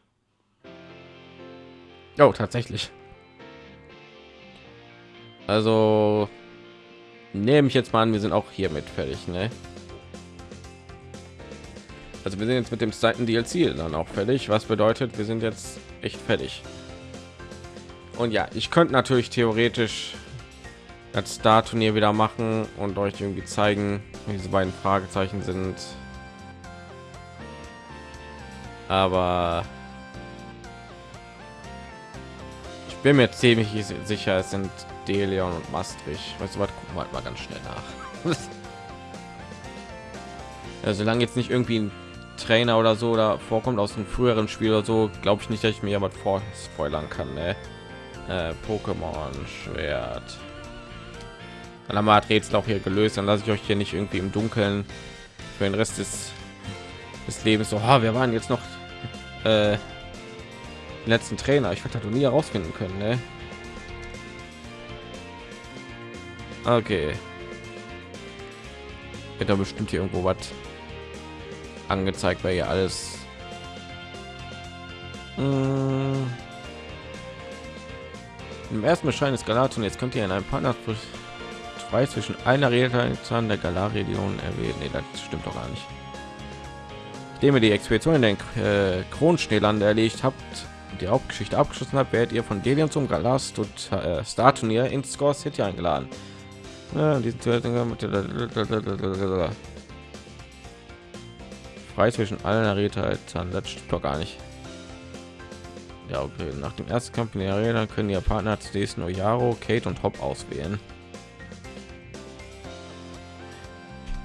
Oh, tatsächlich. Also nehme ich jetzt mal an, wir sind auch hier mit fertig, ne? Also wir sind jetzt mit dem zweiten DLC dann auch fertig, was bedeutet, wir sind jetzt echt fertig. Und ja, ich könnte natürlich theoretisch das Star-Turnier wieder machen und euch irgendwie zeigen, wie diese beiden Fragezeichen sind. Aber bin mir ziemlich sicher, es sind Deleon und Maastricht. Weißt du was? Gucken wir halt mal ganz schnell nach. ja, solange jetzt nicht irgendwie ein Trainer oder so da vorkommt aus einem früheren Spiel oder so, glaube ich nicht, dass ich mir jemand vor spoilern kann. Ne? Äh, Pokémon Schwert. Dann haben wir das Rätsel auch hier gelöst. Dann lasse ich euch hier nicht irgendwie im Dunkeln für den Rest des, des Lebens so. Oh, wir waren jetzt noch äh, letzten Trainer. Ich werde nie herausfinden können. Ne? Okay. Wird da bestimmt hier irgendwo was angezeigt, weil hier alles. Hm. Im ersten Beschein des Galaton jetzt könnt ihr in einem Partner frei zwischen einer Redezahn der Galar-Region erwähnen. Nee, das stimmt doch gar nicht. Nachdem ihr die Expedition in den äh, Kronschneeland erlegt habt, die Hauptgeschichte abgeschlossen hat, werdet ihr von Delium zum Galas äh, Star Turnier in Score City eingeladen. Ja, frei zwischen allen Arena-Eltern. Das stimmt doch gar nicht. Ja, okay. Nach dem ersten Kampf in der Arena können ihr Partner zunächst nur Yaro, Kate und Hop auswählen.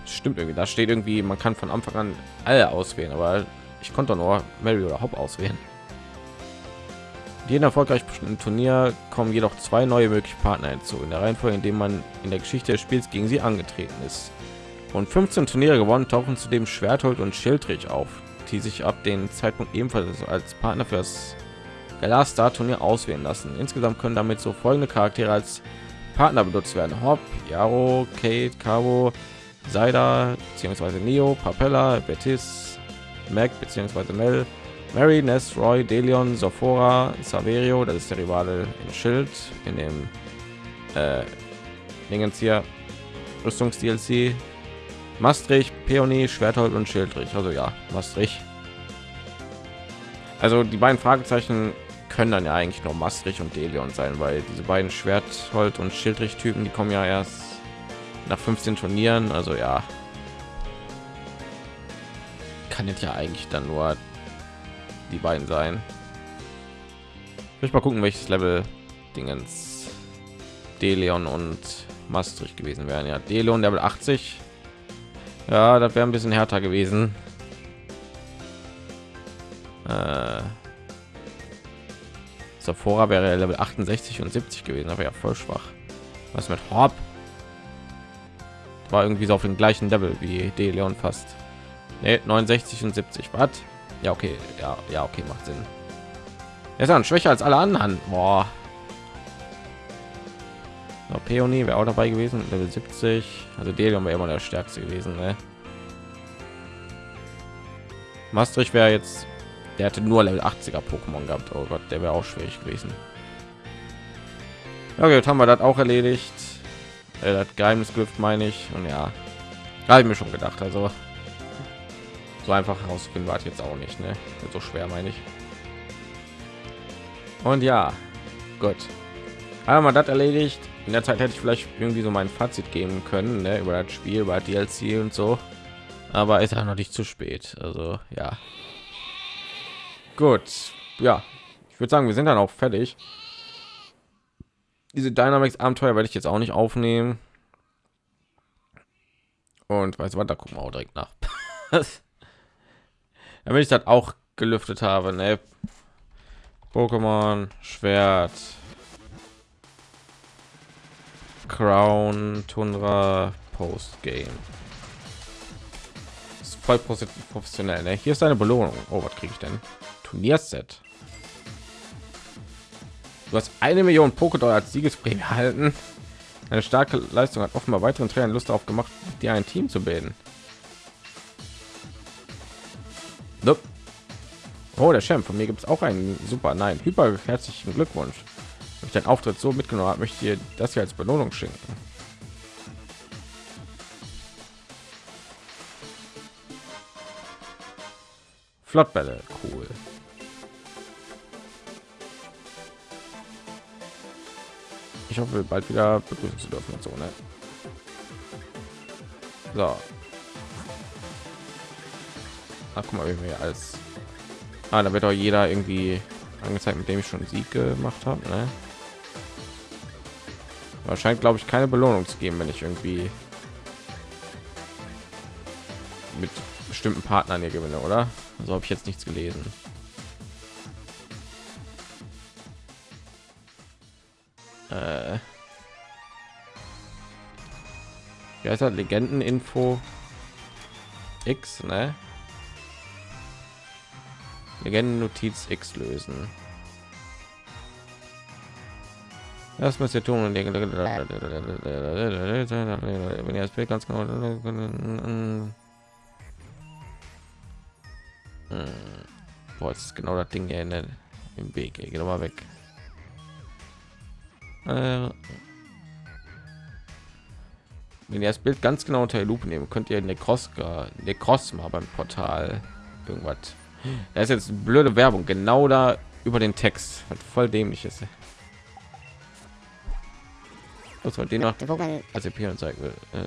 Stimmt irgendwie. Da steht irgendwie, man kann von Anfang an alle auswählen, aber ich konnte nur Mary oder Hop auswählen. Jeden erfolgreich bestimmten Turnier kommen jedoch zwei neue mögliche Partner hinzu, in der Reihenfolge, in dem man in der Geschichte des Spiels gegen sie angetreten ist. Und 15 Turniere gewonnen tauchen zudem Schwerthold und Schildrich auf, die sich ab dem Zeitpunkt ebenfalls als Partner für das Galastar Turnier auswählen lassen. Insgesamt können damit so folgende Charaktere als Partner benutzt werden: Hop, Yaro, Kate, Cabo, Saida bzw. Neo, Papella, Betis, Mac bzw. Mel, Mary, Ness, Roy, Delion, Sophora, Saverio, das ist der Rivale im Schild, in dem äh, Dingens hier Rüstungs-DLC, Maastricht, Peony, Schwerthold und Schildrich. Also ja, Maastricht. Also die beiden Fragezeichen können dann ja eigentlich nur Maastricht und Delion sein, weil diese beiden Schwerthold und Schildrich-Typen, die kommen ja erst nach 15 Turnieren. Also ja, kann jetzt ja eigentlich dann nur die beiden sein. Ich mal gucken, welches Level Dingens Deleon und Maastricht gewesen wären. Ja, Deleon Level 80. Ja, das wäre ein bisschen härter gewesen. Äh, Sephora wäre Level 68 und 70 gewesen, aber ja voll schwach. Was mit Hop? War irgendwie so auf dem gleichen Level wie Deleon fast. Nee, 69 und 70. Was? Ja, okay. Ja, ja, okay, macht Sinn. Er ist dann schwächer als alle anderen. Boah. No, Peony wäre auch dabei gewesen, Level 70. Also Delium wäre immer der stärkste gewesen. Ne? Maastricht wäre jetzt, der hatte nur Level 80er Pokémon gehabt. Oh Gott, der wäre auch schwierig gewesen. Okay, jetzt haben wir das auch erledigt. Äh, das Geheimnisgriff meine ich. Und ja, habe ich mir schon gedacht. Also so einfach herausfinden war jetzt auch nicht ne? so schwer meine ich. Und ja gut. Man das erledigt. In der zeit hätte ich vielleicht irgendwie so mein fazit geben können ne? über das spiel über dlc und so. Aber ist ja noch nicht zu spät also ja. Gut ja. Ich würde sagen wir sind dann auch fertig. Diese dynamics abenteuer werde ich jetzt auch nicht aufnehmen. Und weiß was da gucken wir auch direkt nach damit ich das auch gelüftet habe ne? Pokémon Schwert Crown Tundra Post Game ist voll professionell ne? hier ist eine Belohnung oh was kriege ich denn Turnierset du hast eine Million Pokédollar als Siegesprämie erhalten eine starke Leistung hat offenbar weiteren Trainern Lust auf gemacht, dir ein Team zu bilden. Nope. Oh, der Champ. Von mir gibt es auch einen super. Nein, hyper herzlichen Glückwunsch. Wenn ich deinen Auftritt so mitgenommen habe, möchte ich dir das hier als Belohnung schenken. Flottbälle, cool. Ich hoffe, bald wieder begrüßen zu dürfen und so, ne? So, Ach, guck mal, wie wir als ah, da wird auch jeder irgendwie angezeigt, mit dem ich schon Sieg gemacht habe. Ne? Wahrscheinlich glaube ich keine Belohnung zu geben, wenn ich irgendwie mit bestimmten Partnern hier gewinne, oder? Also habe ich jetzt nichts gelesen. Äh, wie heißt das? Legenden-Info X, ne? Legenden Notiz X lösen. Das müsst ihr tun. Wenn ihr das Bild ganz genau. Boah, ist genau das Ding hier in der, im Weg. Geht mal weg. Äh, wenn ihr das Bild ganz genau unter die Lupe nehmen, könnt ihr Cross mal beim Portal irgendwas da ist jetzt blöde Werbung genau da über den Text, was voll dämlich ist. was man den noch als EP zeigen will. Äh,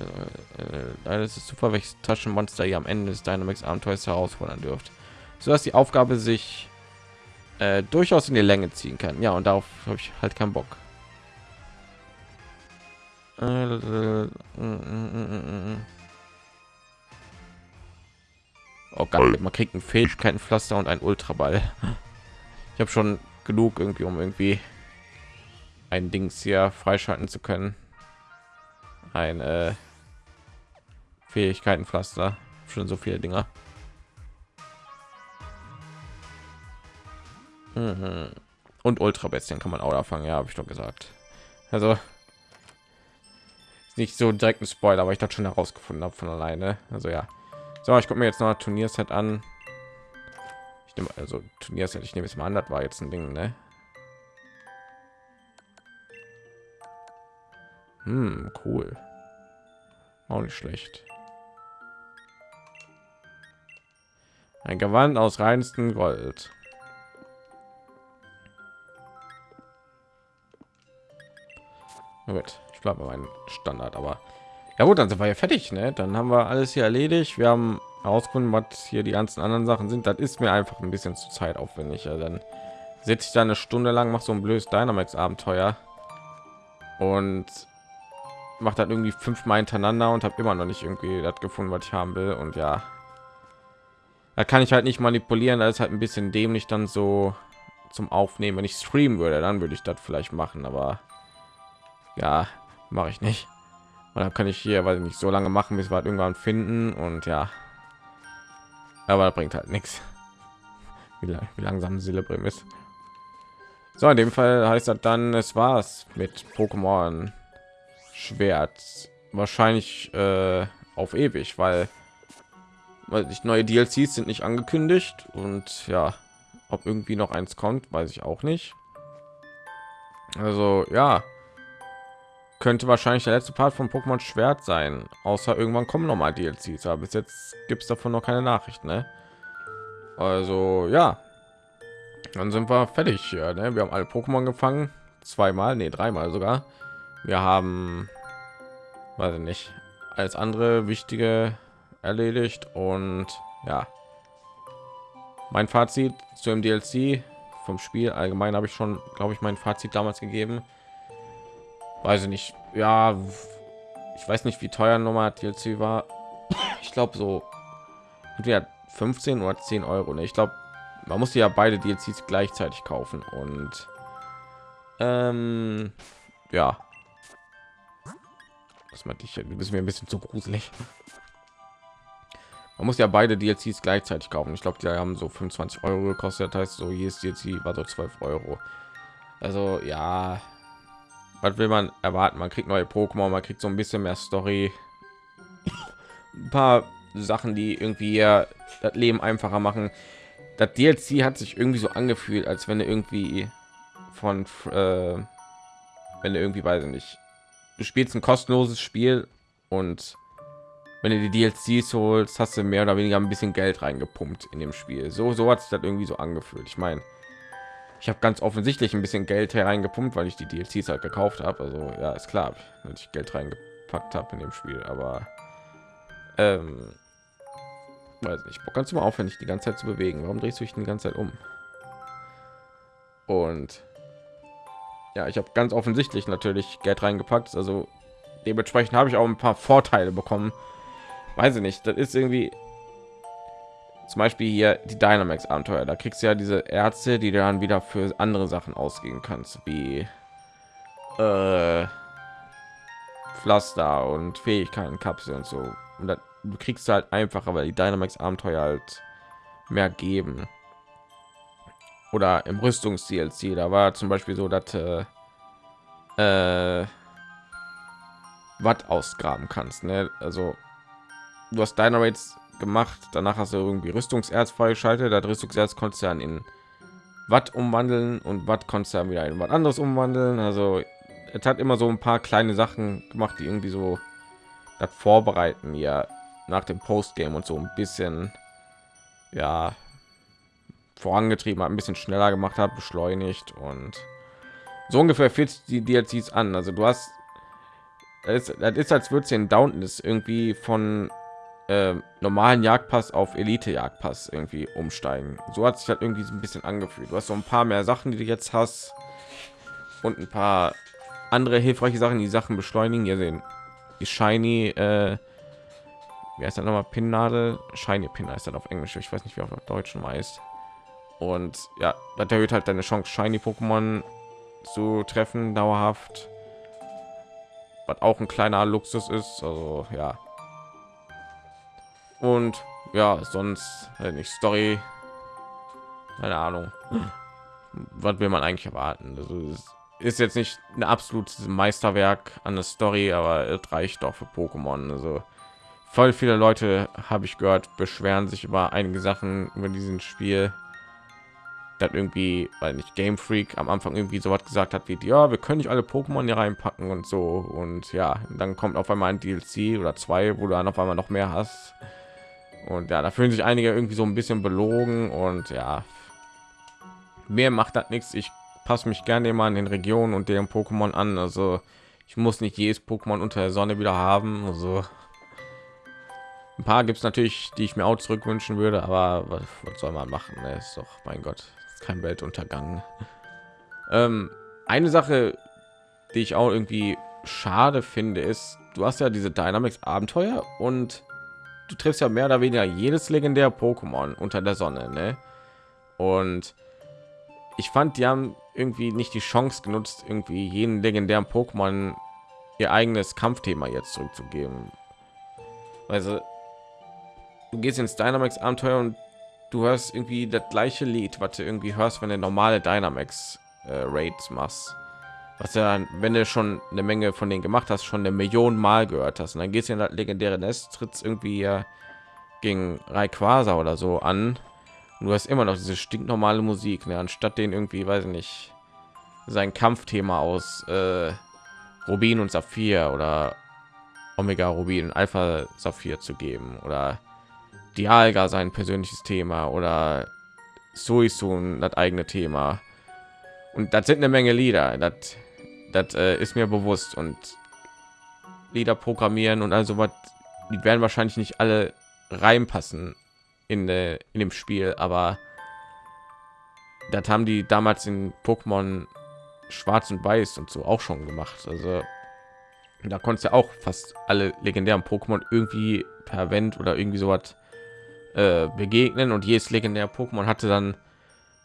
äh, leider ist super, welches Taschenmonster ihr am Ende des Dynamics Abenteuers herausfordern dürft, so dass die Aufgabe sich äh, durchaus in die Länge ziehen kann. Ja, und darauf habe ich halt keinen Bock. Äh, äh, äh, oh Gott, man kriegt ein Fähigkeitenpflaster und ein Ultraball. Ich habe schon genug irgendwie, um irgendwie ein Dings hier freischalten zu können. Ein äh, Fähigkeitenpflaster. Schon so viele Dinger. Mhm. Und Ultra Bestien kann man auch fangen, ja, habe ich doch gesagt. Also nicht so direkt ein Spoiler, aber ich das schon herausgefunden habe von alleine. Also ja. So, ich gucke mir jetzt noch Turnierset an. Ich nehme also Turnierset, ich nehme es mal an, das war jetzt ein Ding, ne? Hm, cool. Auch nicht schlecht. Ein Gewand aus reinstem Gold. Gut, ich bleibe mein Standard, aber ja gut, dann sind wir ja fertig, ne? Dann haben wir alles hier erledigt. Wir haben herausgefunden, was hier die ganzen anderen Sachen sind. Das ist mir einfach ein bisschen zu zeitaufwendig. Ja, dann sitze ich da eine Stunde lang, mache so ein blödes Dynamax-Abenteuer und macht dann irgendwie fünfmal hintereinander und habe immer noch nicht irgendwie das gefunden, was ich haben will. Und ja, da kann ich halt nicht manipulieren. Da ist halt ein bisschen dämlich dann so zum Aufnehmen. Wenn ich streamen würde, dann würde ich das vielleicht machen, aber ja, mache ich nicht. Und dann kann ich hier, weil ich nicht so lange machen, bis wir halt irgendwann finden und ja, aber das bringt halt nichts. Wie, wie langsam Celebrium ist. So, in dem Fall heißt das dann, es war's mit Pokémon Schwert. Wahrscheinlich äh, auf ewig, weil, weil nicht neue DLCs sind nicht angekündigt und ja, ob irgendwie noch eins kommt, weiß ich auch nicht. Also ja, könnte wahrscheinlich der letzte Part von Pokémon Schwert sein, außer irgendwann kommen noch mal DLCs, aber bis jetzt gibt es davon noch keine Nachricht, ne? Also ja, dann sind wir fertig hier, ne? Wir haben alle Pokémon gefangen, zweimal, nee, dreimal sogar. Wir haben, weiß ich nicht, als andere wichtige erledigt und ja, mein Fazit zu dem DLC vom Spiel allgemein habe ich schon, glaube ich, mein Fazit damals gegeben weiß ich nicht. Ja ich weiß nicht wie teuer nochmal DLC war. Ich glaube so entweder 15 oder 10 euro ne? ich glaube man musste ja beide DLCs gleichzeitig kaufen und ähm, ja. Das meinte ich du bist mir ein bisschen zu gruselig. Man muss ja beide DLCs gleichzeitig kaufen. Ich glaube die haben so 25 euro gekostet. Das heißt so jedes DLC war so 12 euro. Also ja was will man erwarten man kriegt neue pokémon man kriegt so ein bisschen mehr story ein paar sachen die irgendwie das leben einfacher machen das dlc hat sich irgendwie so angefühlt als wenn er irgendwie von äh, wenn du irgendwie weiß ich nicht du spielst ein kostenloses spiel und wenn du die DLCs holst, hast du mehr oder weniger ein bisschen Geld reingepumpt in dem Spiel. So, so hat sich das irgendwie so angefühlt. Ich meine, ich habe ganz offensichtlich ein bisschen Geld hereingepumpt, weil ich die DLCs halt gekauft habe. Also ja, ist klar, dass ich Geld reingepackt habe in dem Spiel, aber ähm, weiß nicht. Kannst du mal aufhören, die ganze Zeit zu bewegen? Warum drehst du dich die ganze Zeit um? Und ja, ich habe ganz offensichtlich natürlich Geld reingepackt. Also dementsprechend habe ich auch ein paar Vorteile bekommen. Weiß ich nicht. Das ist irgendwie zum Beispiel hier die Dynamax Abenteuer. Da kriegst du ja diese Ärzte, die dann wieder für andere Sachen ausgehen kannst, wie äh, Pflaster und Fähigkeiten, Kapsel und so. Und dann du kriegst du halt einfacher, weil die Dynamax Abenteuer halt mehr geben. Oder im Rüstungs DLC, da war zum Beispiel so, dass äh, äh, Watt ausgraben kannst. Ne? Also du hast Dynamax gemacht. Danach hast du irgendwie Rüstungserz freigeschaltet. Das Rüstungserz konntest du dann in Watt umwandeln und Watt konntest du dann wieder in was anderes umwandeln. Also es hat immer so ein paar kleine Sachen gemacht, die irgendwie so das vorbereiten ja nach dem Postgame und so ein bisschen ja vorangetrieben hat, ein bisschen schneller gemacht hat, beschleunigt und so ungefähr fühlt die DLCs an. Also du hast das ist, das ist als würde es in Downton ist irgendwie von äh, normalen Jagdpass auf Elite Jagdpass irgendwie umsteigen. So hat sich halt irgendwie so ein bisschen angefühlt. Du hast so ein paar mehr Sachen, die du jetzt hast und ein paar andere hilfreiche Sachen, die Sachen beschleunigen. Ihr sehen die Shiny, äh, wie heißt das nochmal? Pinnadel, Shiny Pin heißt das auf Englisch. Ich weiß nicht, wie auf Deutsch heißt. Und ja, das erhöht halt deine Chance, Shiny Pokémon zu treffen dauerhaft. Was auch ein kleiner Luxus ist. Also ja. Und ja, sonst halt nicht Story. Keine Ahnung. Was will man eigentlich erwarten? Also, ist jetzt nicht ein absolutes Meisterwerk an der Story, aber es reicht doch für Pokémon. Also voll viele Leute habe ich gehört, beschweren sich über einige Sachen über diesen Spiel. Das irgendwie, weil nicht Game Freak am Anfang irgendwie so was gesagt hat wie, ja, wir können nicht alle Pokémon hier reinpacken und so. Und ja, dann kommt auf einmal ein DLC oder zwei, wo du dann auf einmal noch mehr hast. Und ja, da fühlen sich einige irgendwie so ein bisschen belogen und ja, mehr macht das nichts. Ich passe mich gerne immer an den Regionen und deren Pokémon an. Also ich muss nicht jedes Pokémon unter der Sonne wieder haben. Also ein paar gibt es natürlich, die ich mir auch zurückwünschen würde, aber was, was soll man machen? Ne? Ist doch, mein Gott, kein Weltuntergang. Ähm, eine Sache, die ich auch irgendwie schade finde, ist, du hast ja diese Dynamics Abenteuer und du triffst ja mehr oder weniger jedes legendär Pokémon unter der Sonne, ne? Und ich fand, die haben irgendwie nicht die Chance genutzt, irgendwie jeden legendären Pokémon ihr eigenes Kampfthema jetzt zurückzugeben. Also du gehst ins Dynamax Abenteuer und du hörst irgendwie das gleiche Lied, was du irgendwie hörst, wenn du normale Dynamax äh, Raids machst. Was ja, wenn du schon eine Menge von denen gemacht hast, schon eine Million Mal gehört hast. Und dann gehst du in das legendäre Nest, trittst irgendwie gegen Rayquaza oder so an und du hast immer noch diese stinknormale Musik, ne? anstatt den irgendwie, weiß ich nicht, sein Kampfthema aus äh, Rubin und Saphir oder Omega Rubin Alpha Saphir zu geben oder Dialga sein persönliches Thema oder Suisun das eigene Thema. Und das sind eine Menge Lieder. Das, das äh, ist mir bewusst und Lieder programmieren und also was, die werden wahrscheinlich nicht alle reinpassen in, äh, in dem Spiel, aber das haben die damals in Pokémon Schwarz und Weiß und so auch schon gemacht. Also da konntest du auch fast alle legendären Pokémon irgendwie per Vent oder irgendwie so was äh, begegnen und jedes legendäre Pokémon hatte dann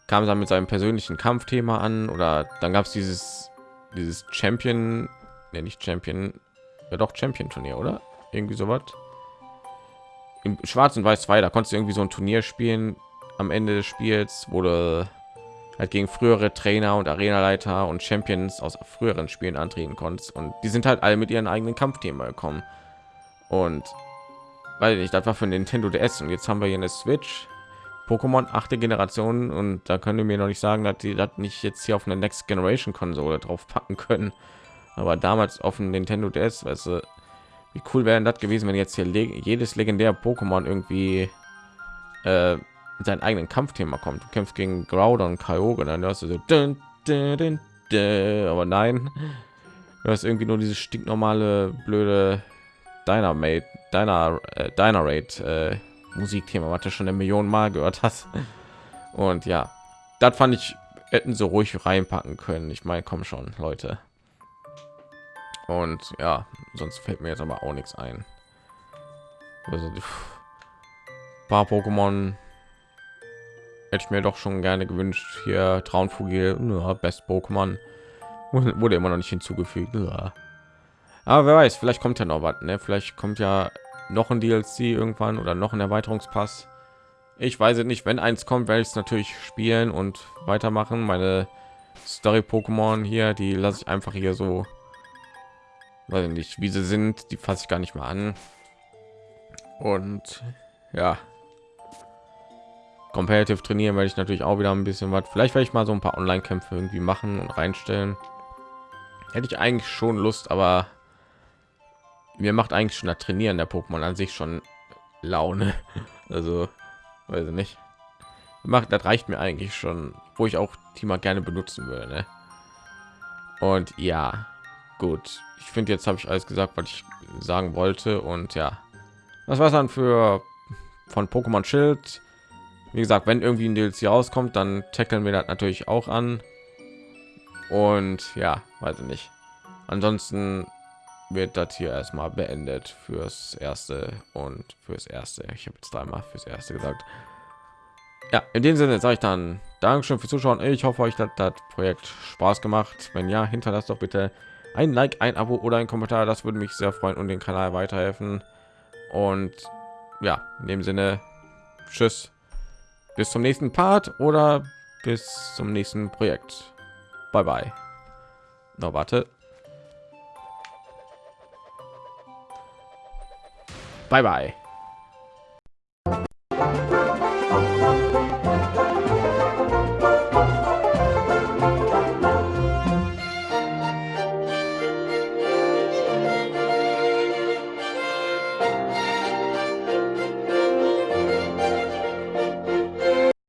kam dann mit seinem persönlichen Kampfthema an oder dann gab es dieses dieses Champion, nee, nicht Champion, ja doch Champion Turnier oder? Irgendwie so was im Schwarz und Weiß 2, da konntest du irgendwie so ein Turnier spielen am Ende des Spiels, wurde halt gegen frühere Trainer und Arenaleiter und Champions aus früheren Spielen antreten konntest. Und die sind halt alle mit ihren eigenen Kampfthema gekommen. Und weil ich das war für Nintendo DS und jetzt haben wir hier eine Switch Pokémon achte Generation und da können wir mir noch nicht sagen, dass die das nicht jetzt hier auf eine Next Generation Konsole drauf packen können, aber damals auf dem Nintendo DS, weißt du, wie cool wäre das gewesen, wenn jetzt hier jedes legendäre Pokémon irgendwie äh, mit eigenen Kampfthema kommt. Du kämpfst gegen Groudon Kyogre, dann hörst du so dün, dün, dün, aber nein, du hast irgendwie nur dieses stinknormale blöde Dynamate, Dyna, äh, Dynarate äh, Musikthema, was du schon eine Million Mal gehört hast. Und ja, das fand ich hätten so ruhig reinpacken können. Ich meine, komm schon, Leute und ja sonst fällt mir jetzt aber auch nichts ein also die paar pokémon hätte ich mir doch schon gerne gewünscht hier traunvogel ja, best pokémon wurde immer noch nicht hinzugefügt ja. aber wer weiß vielleicht kommt ja noch was ne? vielleicht kommt ja noch ein dlc irgendwann oder noch ein erweiterungspass. Ich weiß es nicht wenn eins kommt werde ich es natürlich spielen und weitermachen. Meine story pokémon hier die lasse ich einfach hier so weil nicht wie sie sind die fasse ich gar nicht mal an. Und ja. Competitive trainieren werde ich natürlich auch wieder ein bisschen was. Vielleicht werde ich mal so ein paar online kämpfe irgendwie machen und reinstellen. Hätte ich eigentlich schon lust aber mir macht eigentlich schon das trainieren der pokémon an sich schon laune. Also weiß ich nicht. Macht das reicht mir eigentlich schon wo ich auch thema gerne benutzen würde ne? und ja gut. Ich finde jetzt habe ich alles gesagt was ich sagen wollte und ja. Das war dann für von pokémon schild. Wie gesagt wenn irgendwie ein DLC rauskommt dann tackeln wir das natürlich auch an. Und ja weiß ich nicht. Ansonsten wird das hier erstmal beendet fürs erste und fürs erste. Ich habe jetzt dreimal fürs erste gesagt. Ja in dem sinne sage ich dann dankeschön fürs zuschauen. Ich hoffe euch hat das projekt spaß gemacht. Wenn ja hinterlasst doch bitte ein like ein abo oder ein kommentar. Das würde mich sehr freuen und den kanal weiterhelfen. Und ja in dem sinne tschüss. Bis zum nächsten part oder bis zum nächsten projekt. Bye bye. No, warte bye bye